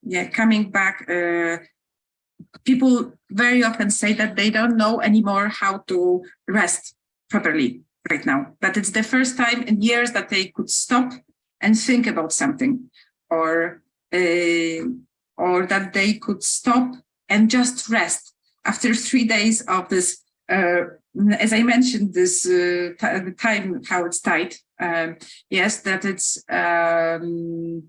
Yeah, coming back, uh, people very often say that they don't know anymore how to rest properly right now. That it's the first time in years that they could stop and think about something or uh, or that they could stop and just rest after three days of this uh, as I mentioned, this uh, time how it's tight. Um, yes, that it's um,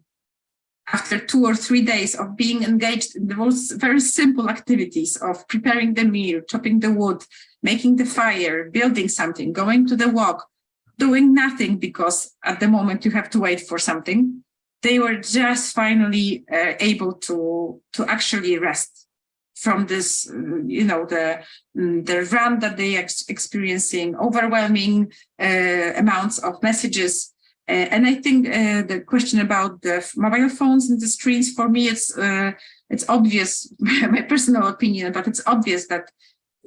after two or three days of being engaged in the most very simple activities of preparing the meal, chopping the wood, making the fire, building something, going to the walk, doing nothing because at the moment you have to wait for something. They were just finally uh, able to to actually rest from this, you know, the mm, the run that they are experiencing, overwhelming uh, amounts of messages. Uh, and I think uh, the question about the mobile phones and the screens, for me, it's uh, it's obvious, my personal opinion, but it's obvious that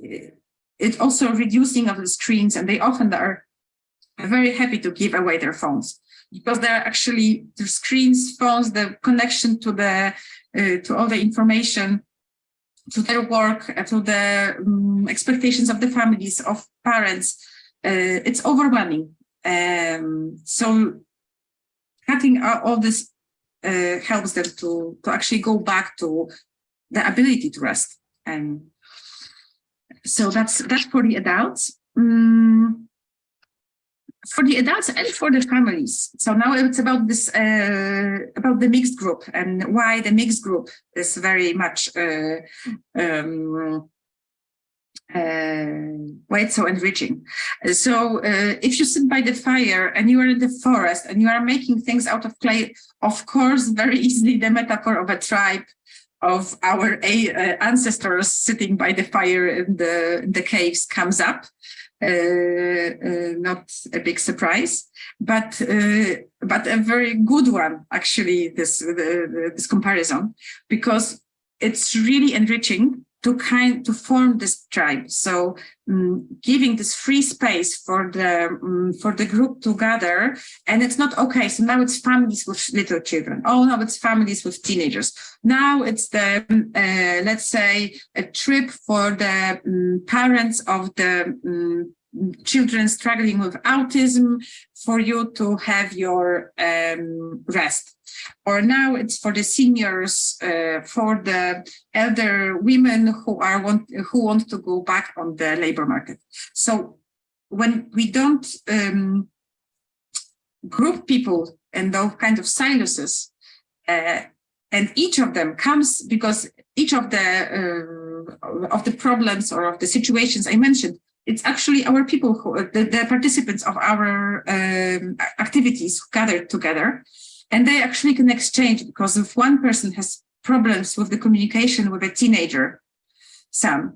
uh, it's also reducing of the screens, and they often are very happy to give away their phones because they're actually the screens, phones, the connection to the uh, to all the information to their work, uh, to the um, expectations of the families, of parents, uh, it's overwhelming. Um, so cutting all this uh, helps them to, to actually go back to the ability to rest. And so that's that's for the adults. Um, for the adults and for the families. So now it's about this, uh, about the mixed group and why the mixed group is very much, uh, um, uh, why it's so enriching. So uh, if you sit by the fire and you are in the forest and you are making things out of clay, of course, very easily the metaphor of a tribe of our uh, ancestors sitting by the fire in the, in the caves comes up. Uh, uh, not a big surprise, but uh, but a very good one actually. This this comparison because it's really enriching to kind to form this tribe. So um, giving this free space for the um, for the group to gather, and it's not okay. So now it's families with little children. Oh no, it's families with teenagers. Now it's the uh, let's say a trip for the um, parents of the children struggling with autism for you to have your um, rest. Or now it's for the seniors, uh, for the elder women who are want who want to go back on the labor market. So when we don't um, group people in those kind of silos, uh, and each of them comes because each of the uh, of the problems or of the situations I mentioned it's actually our people who the, the participants of our um, activities gathered together and they actually can exchange because if one person has problems with the communication with a teenager son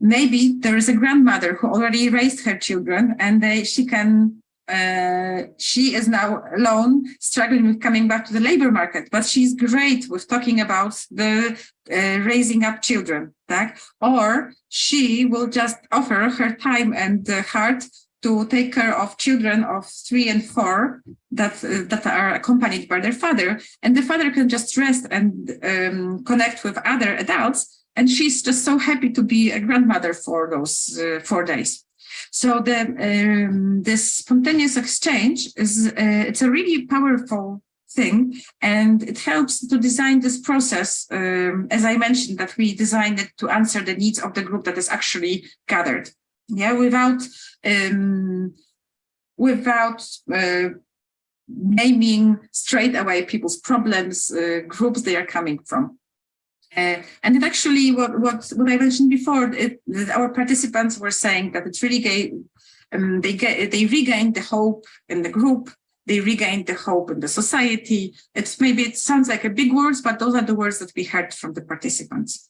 maybe there is a grandmother who already raised her children and they she can uh, she is now alone, struggling with coming back to the labor market, but she's great with talking about the uh, raising up children, tak? or she will just offer her time and uh, heart to take care of children of three and four that uh, that are accompanied by their father, and the father can just rest and um, connect with other adults, and she's just so happy to be a grandmother for those uh, four days. So the um, this spontaneous exchange is uh, it's a really powerful thing. And it helps to design this process um, as I mentioned that we designed it to answer the needs of the group that is actually gathered yeah without um, without uh, naming straight away people's problems uh, groups they are coming from uh, and it actually, what, what, what I mentioned before, it, our participants were saying that it's really gay, um, they, get, they regained the hope in the group, they regained the hope in the society. It's maybe it sounds like a big words, but those are the words that we heard from the participants.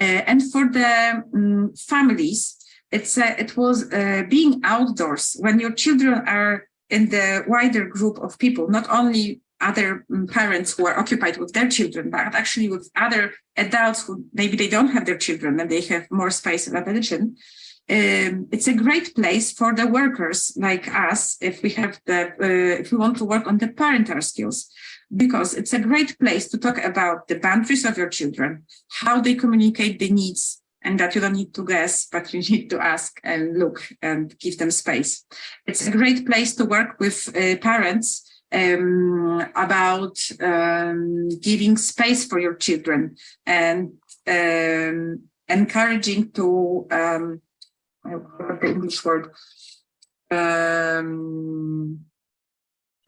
Uh, and for the um, families, it's it was uh, being outdoors when your children are in the wider group of people, not only other mm, parents who are occupied with their children, but actually with other adults who maybe they don't have their children and they have more space and attention. Um, it's a great place for the workers like us if we have the uh, if we want to work on the parental skills because it's a great place to talk about the boundaries of your children how they communicate the needs and that you don't need to guess but you need to ask and look and give them space. It's a great place to work with uh, parents um, about um, giving space for your children and um, encouraging to um, the English word um,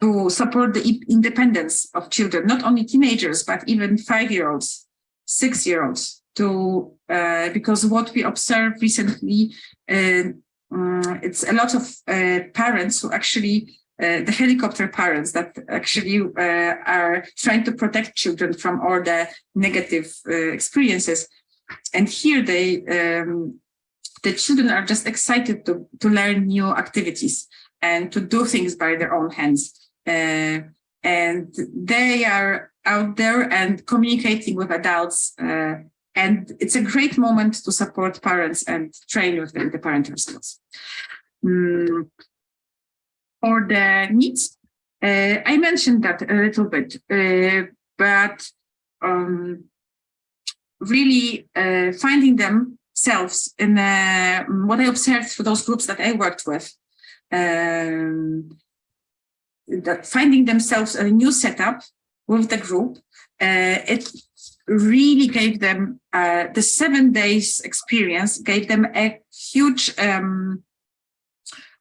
to support the independence of children, not only teenagers, but even five-year-olds, six-year-olds, to uh, because what we observed recently, uh, um, it's a lot of uh, parents who actually uh, the helicopter parents that actually uh, are trying to protect children from all the negative experiences. And here they, um, the children are just excited to, to learn new activities and to do things by their own hands. And they are out there and communicating with adults and it's a great moment to support parents and train with them the parental skills. Mm, for the NEETs. Uh, I mentioned that a little bit, uh, but um, really uh, finding themselves in what I observed for those groups that I worked with, um, that finding themselves a new setup with the group, uh, it really gave them uh, the seven days experience gave them a huge um,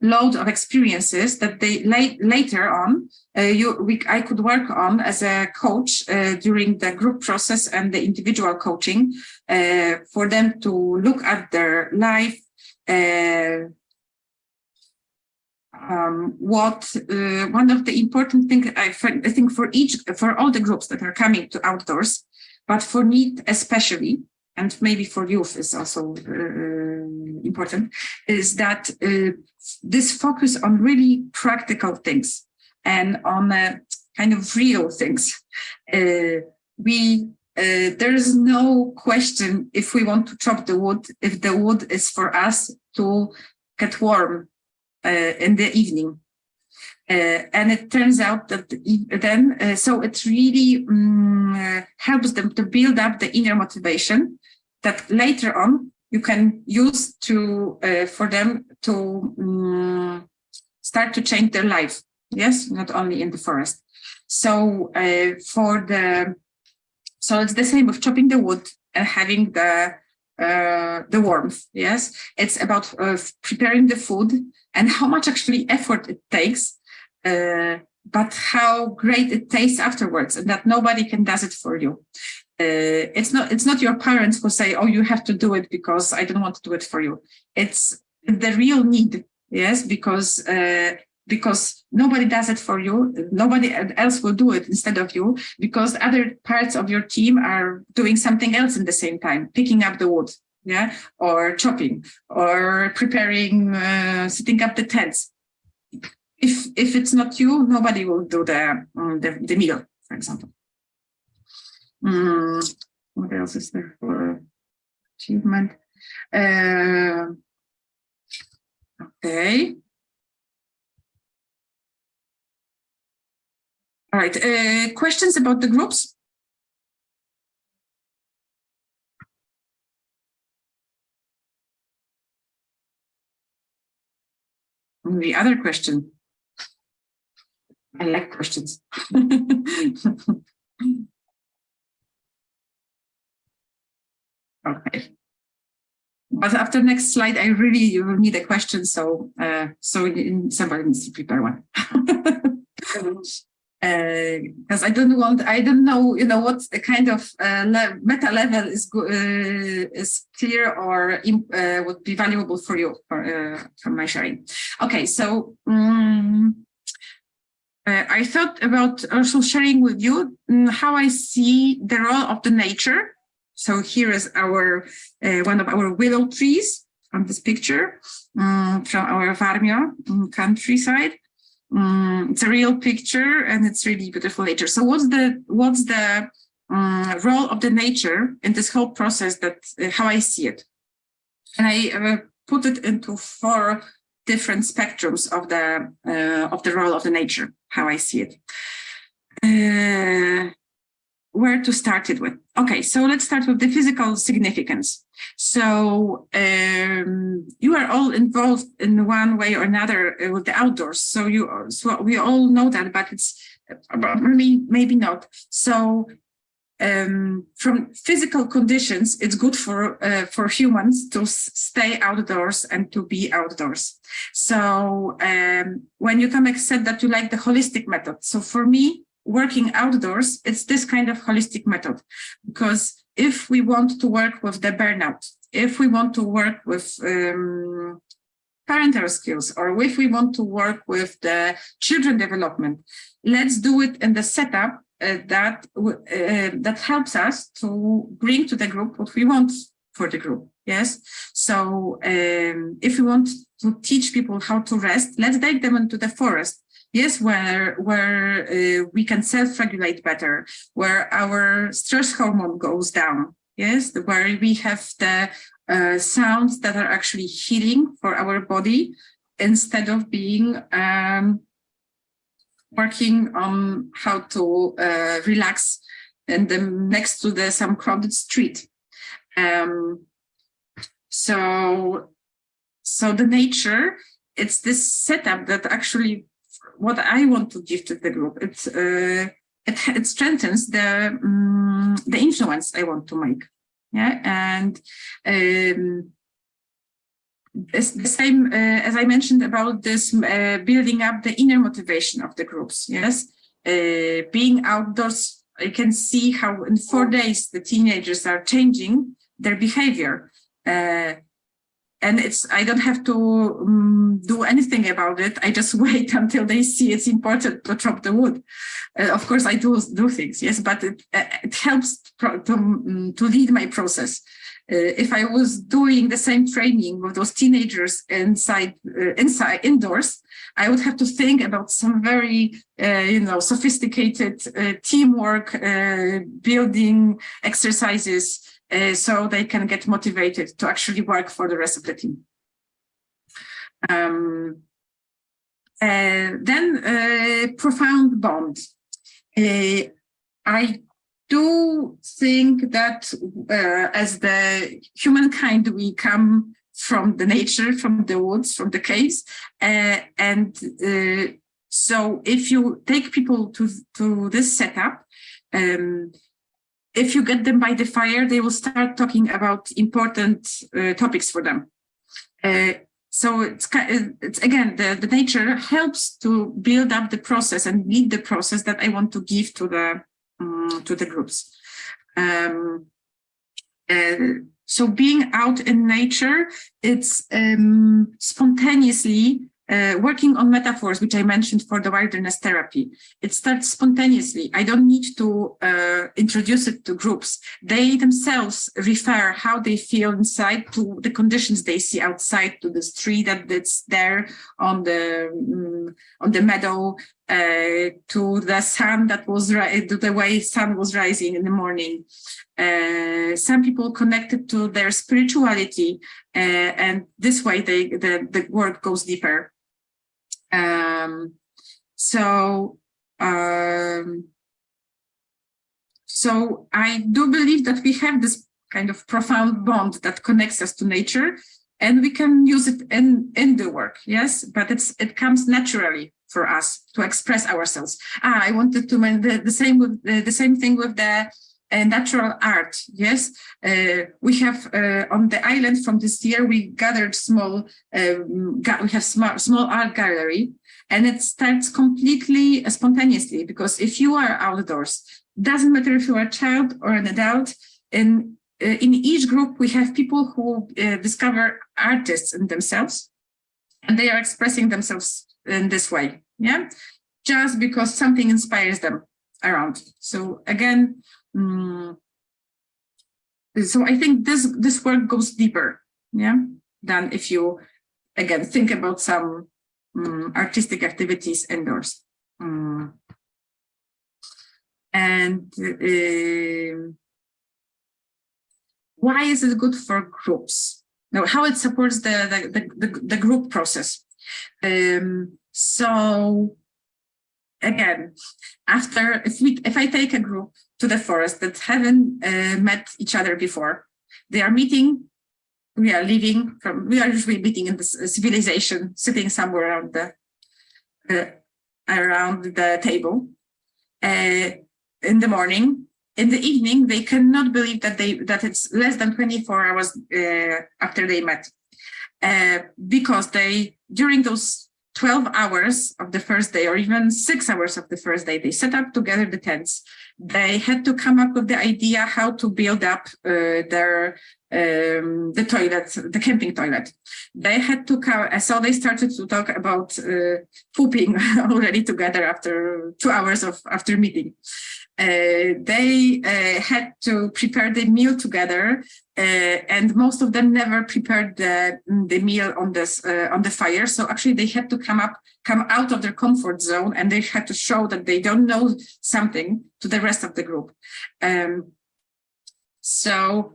load of experiences that they late, later on uh, you, we, I could work on as a coach uh, during the group process and the individual coaching uh, for them to look at their life, uh, um, what uh, one of the important things I, I think for each for all the groups that are coming to outdoors, but for NEET especially, and maybe for youth is also uh, important, is that uh, this focus on really practical things and on uh, kind of real things. Uh, we uh, there is no question if we want to chop the wood, if the wood is for us to get warm uh, in the evening. Uh, and it turns out that then, uh, so it really um, helps them to build up the inner motivation that later on you can use to for them to um, start to change their life. Yes, not only in the forest. So for the so it's the same with chopping the wood and having the uh, the warmth. Yes, it's about uh, preparing the food and how much actually effort it takes, uh, but how great it tastes afterwards, and that nobody can does it for you. Uh, it's not it's not your parents who say, "Oh, you have to do it because I don't want to do it for you." It's the real need. Yes, because uh, because nobody does it for you. Nobody else will do it instead of you because other parts of your team are doing something else in the same time, picking up the wood, yeah, or chopping or preparing, uh, setting up the tents. If if it's not you, nobody will do the um, the, the meal, for example. Mm, what else is there for achievement? Uh, okay. All right, uh, questions about the groups? The other question. I like questions. okay. But after next slide, I really you will need a question, so uh, so somebody needs to prepare one. because uh, I don't want, I don't know, you know, what the kind of uh, le meta level is uh, is clear or uh, would be valuable for you for, uh, for my sharing. Okay, so um, I thought about also sharing with you um, how I see the role of the nature. So here is our one of our willow trees from this picture um, from our Varmia um, countryside. Um, it's a real picture and it's really beautiful nature. So what's the what's the role of the nature in this whole process that uh, how I see it? And I uh, put it into four different spectrums of the uh, of the role of the nature, how I see it. Uh, where to start it with. Okay, so let's start with the physical significance. So um, you are all involved in one way or another uh, with the outdoors. So you, so we all know that, but it's maybe maybe not. So um, from physical conditions, it's good for uh, for humans to stay outdoors and to be outdoors. So um, when you come accept that you like the holistic method. So for me, working outdoors, it's this kind of holistic method. Because if we want to work with the burnout, if we want to work with um, parental skills, or if we want to work with the children development, let's do it in the setup uh, that uh, that helps us to bring to the group what we want for the group. Yes. So um, if we want to teach people how to rest, let's take them into the forest yes, where, where uh, we can self-regulate better, where our stress hormone goes down, yes, where we have the uh, sounds that are actually healing for our body instead of being um, working on how to uh, relax and then next to the some crowded street. Um, so, so the nature, it's this setup that actually what I want to give to the group. It uh, it, it strengthens the um, the influence I want to make. Yeah, and um, it's the same uh, as I mentioned about this uh, building up the inner motivation of the groups. Yes, uh, being outdoors, I can see how in four days the teenagers are changing their behavior. And it's I don't have to um, do anything about it. I just wait until they see it's important to chop the wood. Uh, of course, I do do things, yes, but it it helps to um, to lead my process. Uh, if I was doing the same training with those teenagers inside uh, inside indoors, I would have to think about some very uh, you know sophisticated teamwork building exercises so they can get motivated to actually work for the rest of the team. Um, uh, then uh, profound bond. Uh, I do think that uh, as the humankind, we come from the nature, from the woods, from the caves, uh, and so if you take people to, to this setup, um, if you get them by the fire, they will start talking about important uh, topics for them. Uh, so it's, it's again, the, the nature helps to build up the process and lead the process that I want to give to the um, to the groups. Um, uh, so being out in nature, it's um, spontaneously uh, working on metaphors, which I mentioned for the wilderness therapy, it starts spontaneously. I don't need to uh, introduce it to groups. They themselves refer how they feel inside to the conditions they see outside, to the tree that that's there on the on the meadow, uh, to the sun that was to the way sun was rising in the morning. Uh, some people connected to their spirituality, uh, and this way they the the work goes deeper. Um, so, um, so I do believe that we have this kind of profound bond that connects us to nature and we can use it in, in the work, yes, but it's it comes naturally for us to express ourselves. Ah, I wanted to the, the same with the, the same thing with the uh, natural art. Yes, uh, we have uh, on the island from this year we gathered small. Um, we have small small art gallery, and it starts completely spontaneously because if you are outdoors, doesn't matter if you are a child or an adult. In uh, in each group we have people who uh, discover artists in themselves, and they are expressing themselves in this way. Yeah, just because something inspires them around. So again, Mm. So I think this this work goes deeper, yeah, than if you again think about some um, artistic activities indoors. Um, and uh, why is it good for groups? Now, how it supports the the the, the group process. Um, so again, after if we if I take a group to the forest that haven't uh, met each other before. They are meeting, we are living from, we are usually meeting in this civilization, sitting somewhere around the, uh, around the table. Uh, in the morning, in the evening, they cannot believe that they that it's less than 24 hours uh, after they met. Uh, because they, during those 12 hours of the first day or even six hours of the first day, they set up together the tents. They had to come up with the idea how to build up uh, their um, the toilet, the camping toilet. They had to come, so they started to talk about uh, pooping already together after two hours of after meeting. Uh, they uh, had to prepare the meal together uh, and most of them never prepared the, the meal on this uh, on the fire so actually they had to come up come out of their comfort zone and they had to show that they don't know something to the rest of the group um, so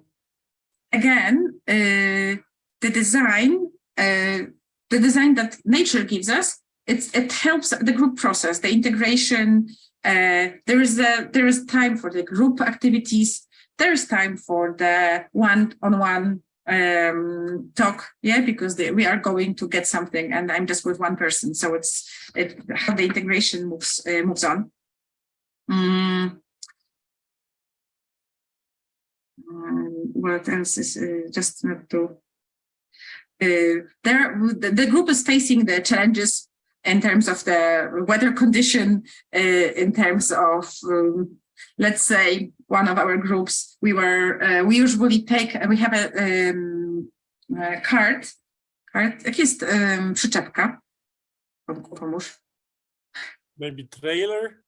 again uh, the design the design that nature gives us it helps the group process, the integration. Uh, there is a there is time for the group activities. There is time for the one-on-one um, talk, yeah, because they, we are going to get something, and I'm just with one person, so it's it how the integration moves uh, moves on. Um, what else is uh, just not to uh, there the, the, group is facing the challenges in terms of the weather condition, uh, in terms of, um, let's say, one of our groups, we were, uh, we usually take, we have a, um, e, card. card. Jak jest um, przyczepka? Maybe trailer.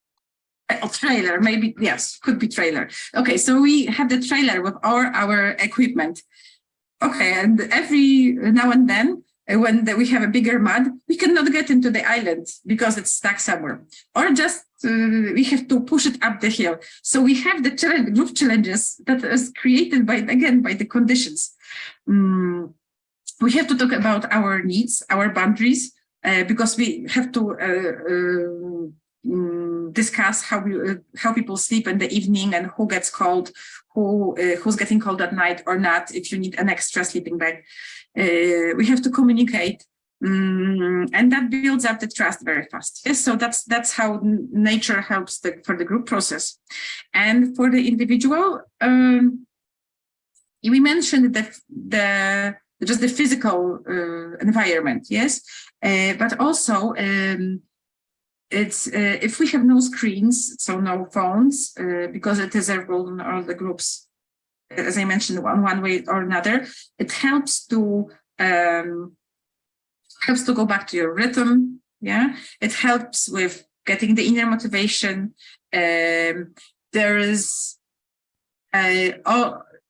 A trailer, maybe, yes, could be trailer. Okay, so we have the trailer with all our equipment. Okay, and every now and then, uh, when the, we have a bigger mud, we cannot get into the island because it's stuck somewhere. Or just uh, we have to push it up the hill. So we have the challenge, group challenges that is created by, again, by the conditions. Mm, we have to talk about our needs, our boundaries, uh, because we have to uh, discuss how we, uh, how people sleep in the evening and who gets cold, who uh, who's getting cold at night or not. If you need an extra sleeping bag, uh, we have to communicate, um, and that builds up the trust very fast. Yes, so that's that's how nature helps the, for the group process, and for the individual. Um, we mentioned that the just the physical uh, environment, yes, uh, but also um, it's uh, if we have no screens, so no phones, uh, because it is a role in all the groups, as I mentioned, one one way or another, it helps to um, helps to go back to your rhythm. Yeah, it helps with getting the inner motivation. Um, there is uh,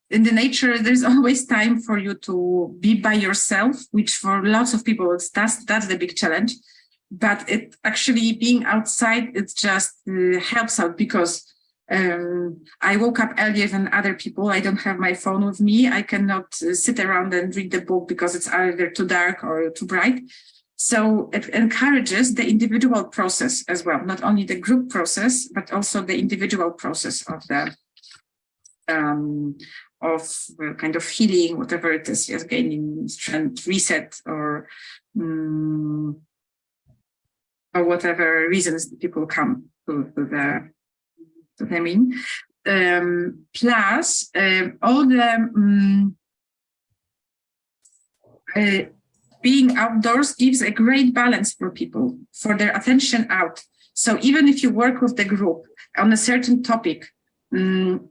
in the nature, there's always time for you to be by yourself, which for lots of people, that's, that's the big challenge but it actually being outside, it just uh, helps out because um, I woke up earlier than other people. I don't have my phone with me. I cannot uh, sit around and read the book because it's either too dark or too bright. So it encourages the individual process as well, not only the group process, but also the individual process of the um, of uh, kind of healing, whatever it is, yes, gaining strength, reset, or um, or whatever reasons people come to, to the to the mean. Um, plus uh, all the um, uh, being outdoors gives a great balance for people for their attention out. So even if you work with the group on a certain topic, um,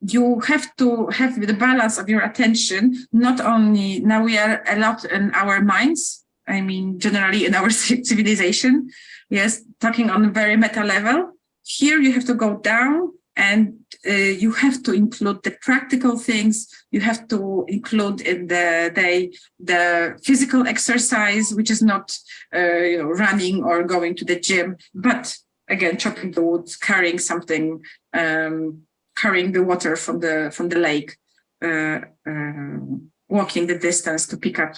you have to have the balance of your attention, not only now we are a lot in our minds, I mean, generally in our civilization, yes, talking on a very meta level. Here you have to go down and uh, you have to include the practical things. You have to include in the day the physical exercise, which is not uh, you know, running or going to the gym, but again, chopping the wood, carrying something, um, carrying the water from the from the lake, uh, uh walking the distance to pick up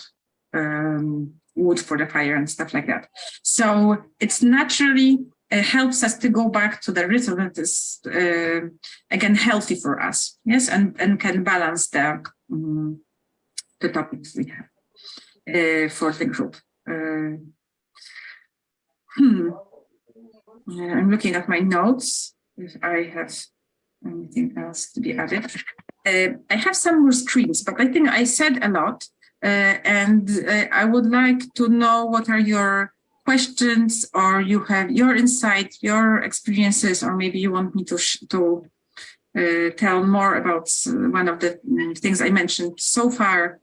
um, wood for the fire and stuff like that. So it's naturally uh, helps us to go back to the rhythm that is uh, again healthy for us. Yes, and and can balance the um, the topics we have uh, for the group. Uh, hmm. I'm looking at my notes if I have anything else to be added. Uh, I have some more screens, but I think I said a lot. Uh, and uh, I would like to know what are your questions or you have your insight, your experiences, or maybe you want me to, to uh, tell more about one of the mm, things I mentioned so far.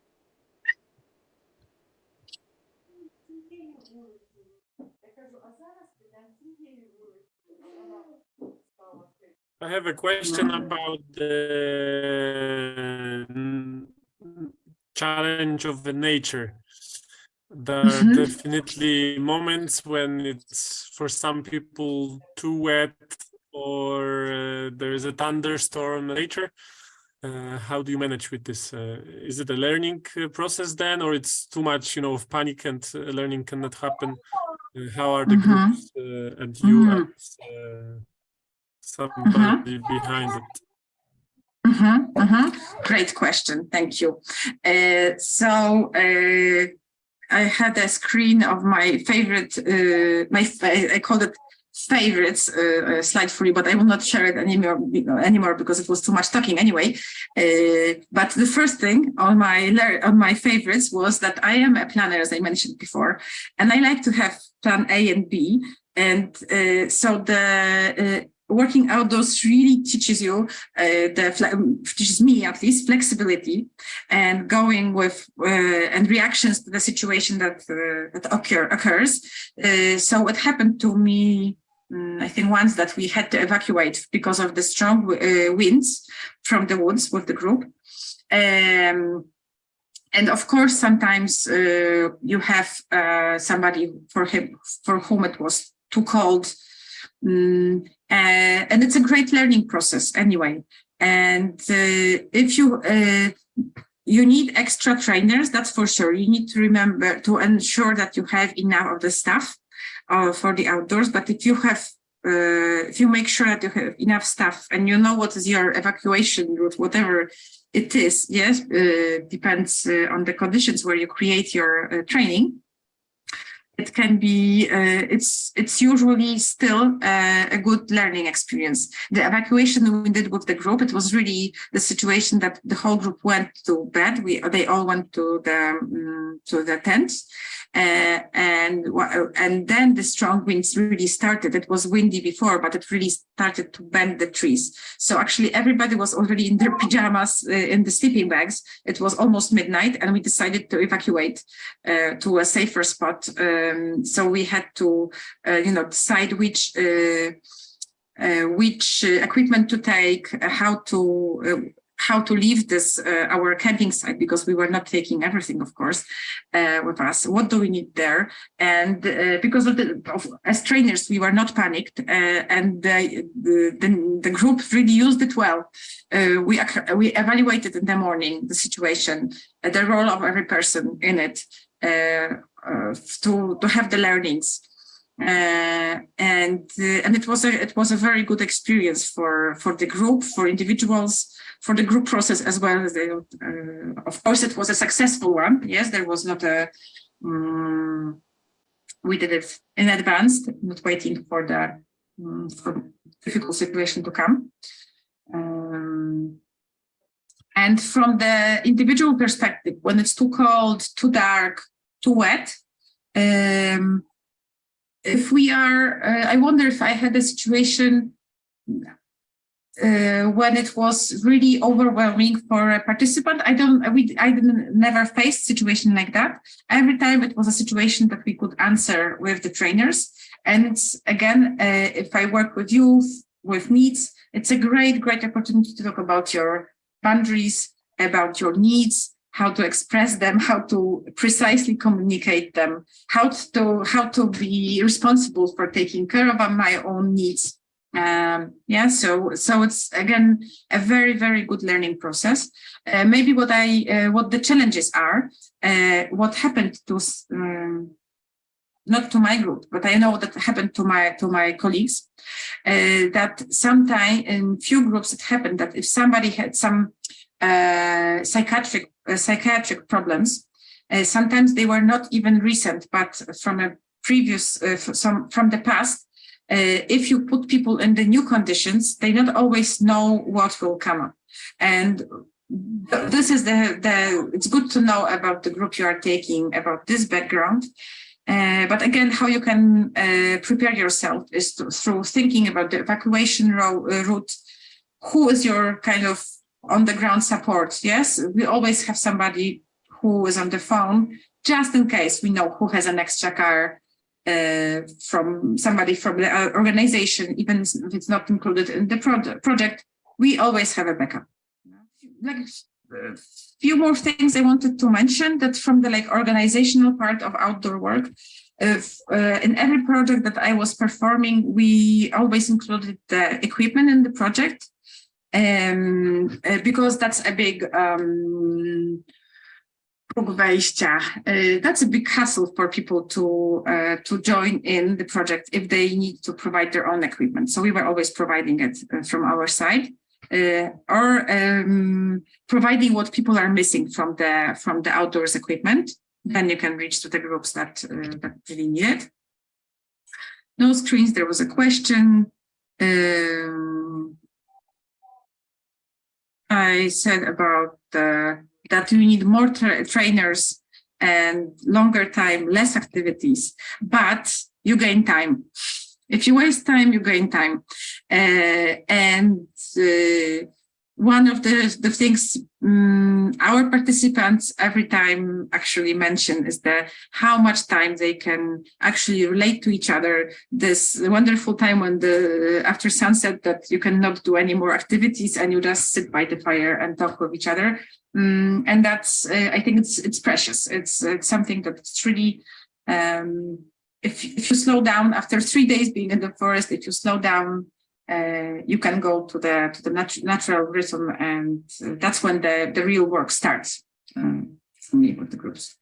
I have a question about the challenge of the nature. There are mm -hmm. definitely moments when it's for some people too wet or uh, there is a thunderstorm later. Uh, how do you manage with this? Uh, is it a learning uh, process then, or it's too much, you know, of panic and uh, learning cannot happen? Uh, how are the mm -hmm. groups and you mm -hmm. as somebody behind it? Mm -hmm, mm -hmm. Great question. Thank you. Uh, so uh, I had a screen of my favorite, uh, my I called it favorites uh, uh, slide for you, but I will not share it anymore, anymore because it was too much talking anyway. Uh, but the first thing on my on my favorites was that I am a planner, as I mentioned before, and I like to have plan A and B. And so the working outdoors really teaches you uh, the teaches me at least flexibility and going with uh, and reactions to the situation that uh, that occur occurs. Uh, so it happened to me. Um, I think once that we had to evacuate because of the strong uh, winds from the woods with the group. Um, and of course, sometimes uh, you have uh, somebody for him for whom it was too cold, um, uh, and it's a great learning process anyway. And uh, if you uh, you need extra trainers, that's for sure. You need to remember to ensure that you have enough of the staff uh, for the outdoors. But if you have if you make sure that you have enough staff and you know what is your evacuation route, whatever it is, yes, uh, depends uh, on the conditions where you create your uh, training. It can be, uh, it's it's usually still uh, a good learning experience. The evacuation we did with the group, it was really the situation that the whole group went to bed. We They all went to the, um, to the tents uh, and and then the strong winds really started. It was windy before, but it really started to bend the trees. So actually everybody was already in their pajamas uh, in the sleeping bags. It was almost midnight and we decided to evacuate uh, to a safer spot. Um, so we had to, uh, you know, decide which uh, uh, which equipment to take, how to how to leave this uh, our camping site because we were not taking everything of course uh, with us. What do we need there? And uh, because of the of, as trainers we were not panicked and the, the, the group really used it well. We we evaluated in the morning the situation the role of every person in it to to have the learnings. Uh, and uh, and it was a it was a very good experience for for the group for individuals for the group process as well uh, of course it was a successful one. Yes there was not a um, we did it in advance not waiting for the um, for difficult situation to come. Um, and from the individual perspective when it's too cold too dark too wet um, if we are, uh, I wonder if I had a situation uh, when it was really overwhelming for a participant. I don't, we, I didn't never faced situation like that. Every time it was a situation that we could answer with the trainers. And again, uh, if I work with youth, with NEETs, it's a great, great opportunity to talk about your boundaries, about your needs, how to express them, how to precisely communicate them, how to how to be responsible for taking care of my own needs. Um, yeah, so so it's again a very very good learning process. Uh, maybe what I uh, what the challenges are, uh, what happened to um, not to my group, but I know that happened to my to my colleagues. Uh, that sometimes in few groups it happened that if somebody had some psychiatric uh, psychiatric problems. Uh, sometimes they were not even recent, but from a previous, some from the past. if you put people in the new conditions, they not always know what will come up. And this is the, the, it's good to know about the group you are taking, about this background. Uh, but again, how you can uh, prepare yourself is to, through thinking about the evacuation uh, route. Who is your kind of on the ground support. Yes, we always have somebody who is on the phone, just in case we know who has an extra car uh, from somebody from the uh, organization, even if it's not included in the pro project, we always have a backup. Like a uh, few more things I wanted to mention that from the like organizational part of outdoor work, if, uh, in every project that I was performing, we always included the equipment in the project um, because that's a big um, that's a big hassle for people to uh, to join in the project if they need to provide their own equipment. So we were always providing it uh, from our side, uh, or um, providing what people are missing from the from the outdoors equipment. Then you can reach to the groups that uh, that really need it. No screens. There was a question. Um, I said about that we need more tra trainers and longer time, less activities, but you gain time. If you waste time, you gain time. Uh, and uh, one of the, the things um, our participants every time actually mention is the how much time they can actually relate to each other. This wonderful time when the after sunset that you cannot do any more activities and you just sit by the fire and talk with each other. Um, and that's uh, I think it's it's precious. It's it's something that's really um, if, if you slow down after three days being in the forest, if you slow down uh, you can go to the to the nat natural rhythm, and uh, that's when the the real work starts um, for me with the groups.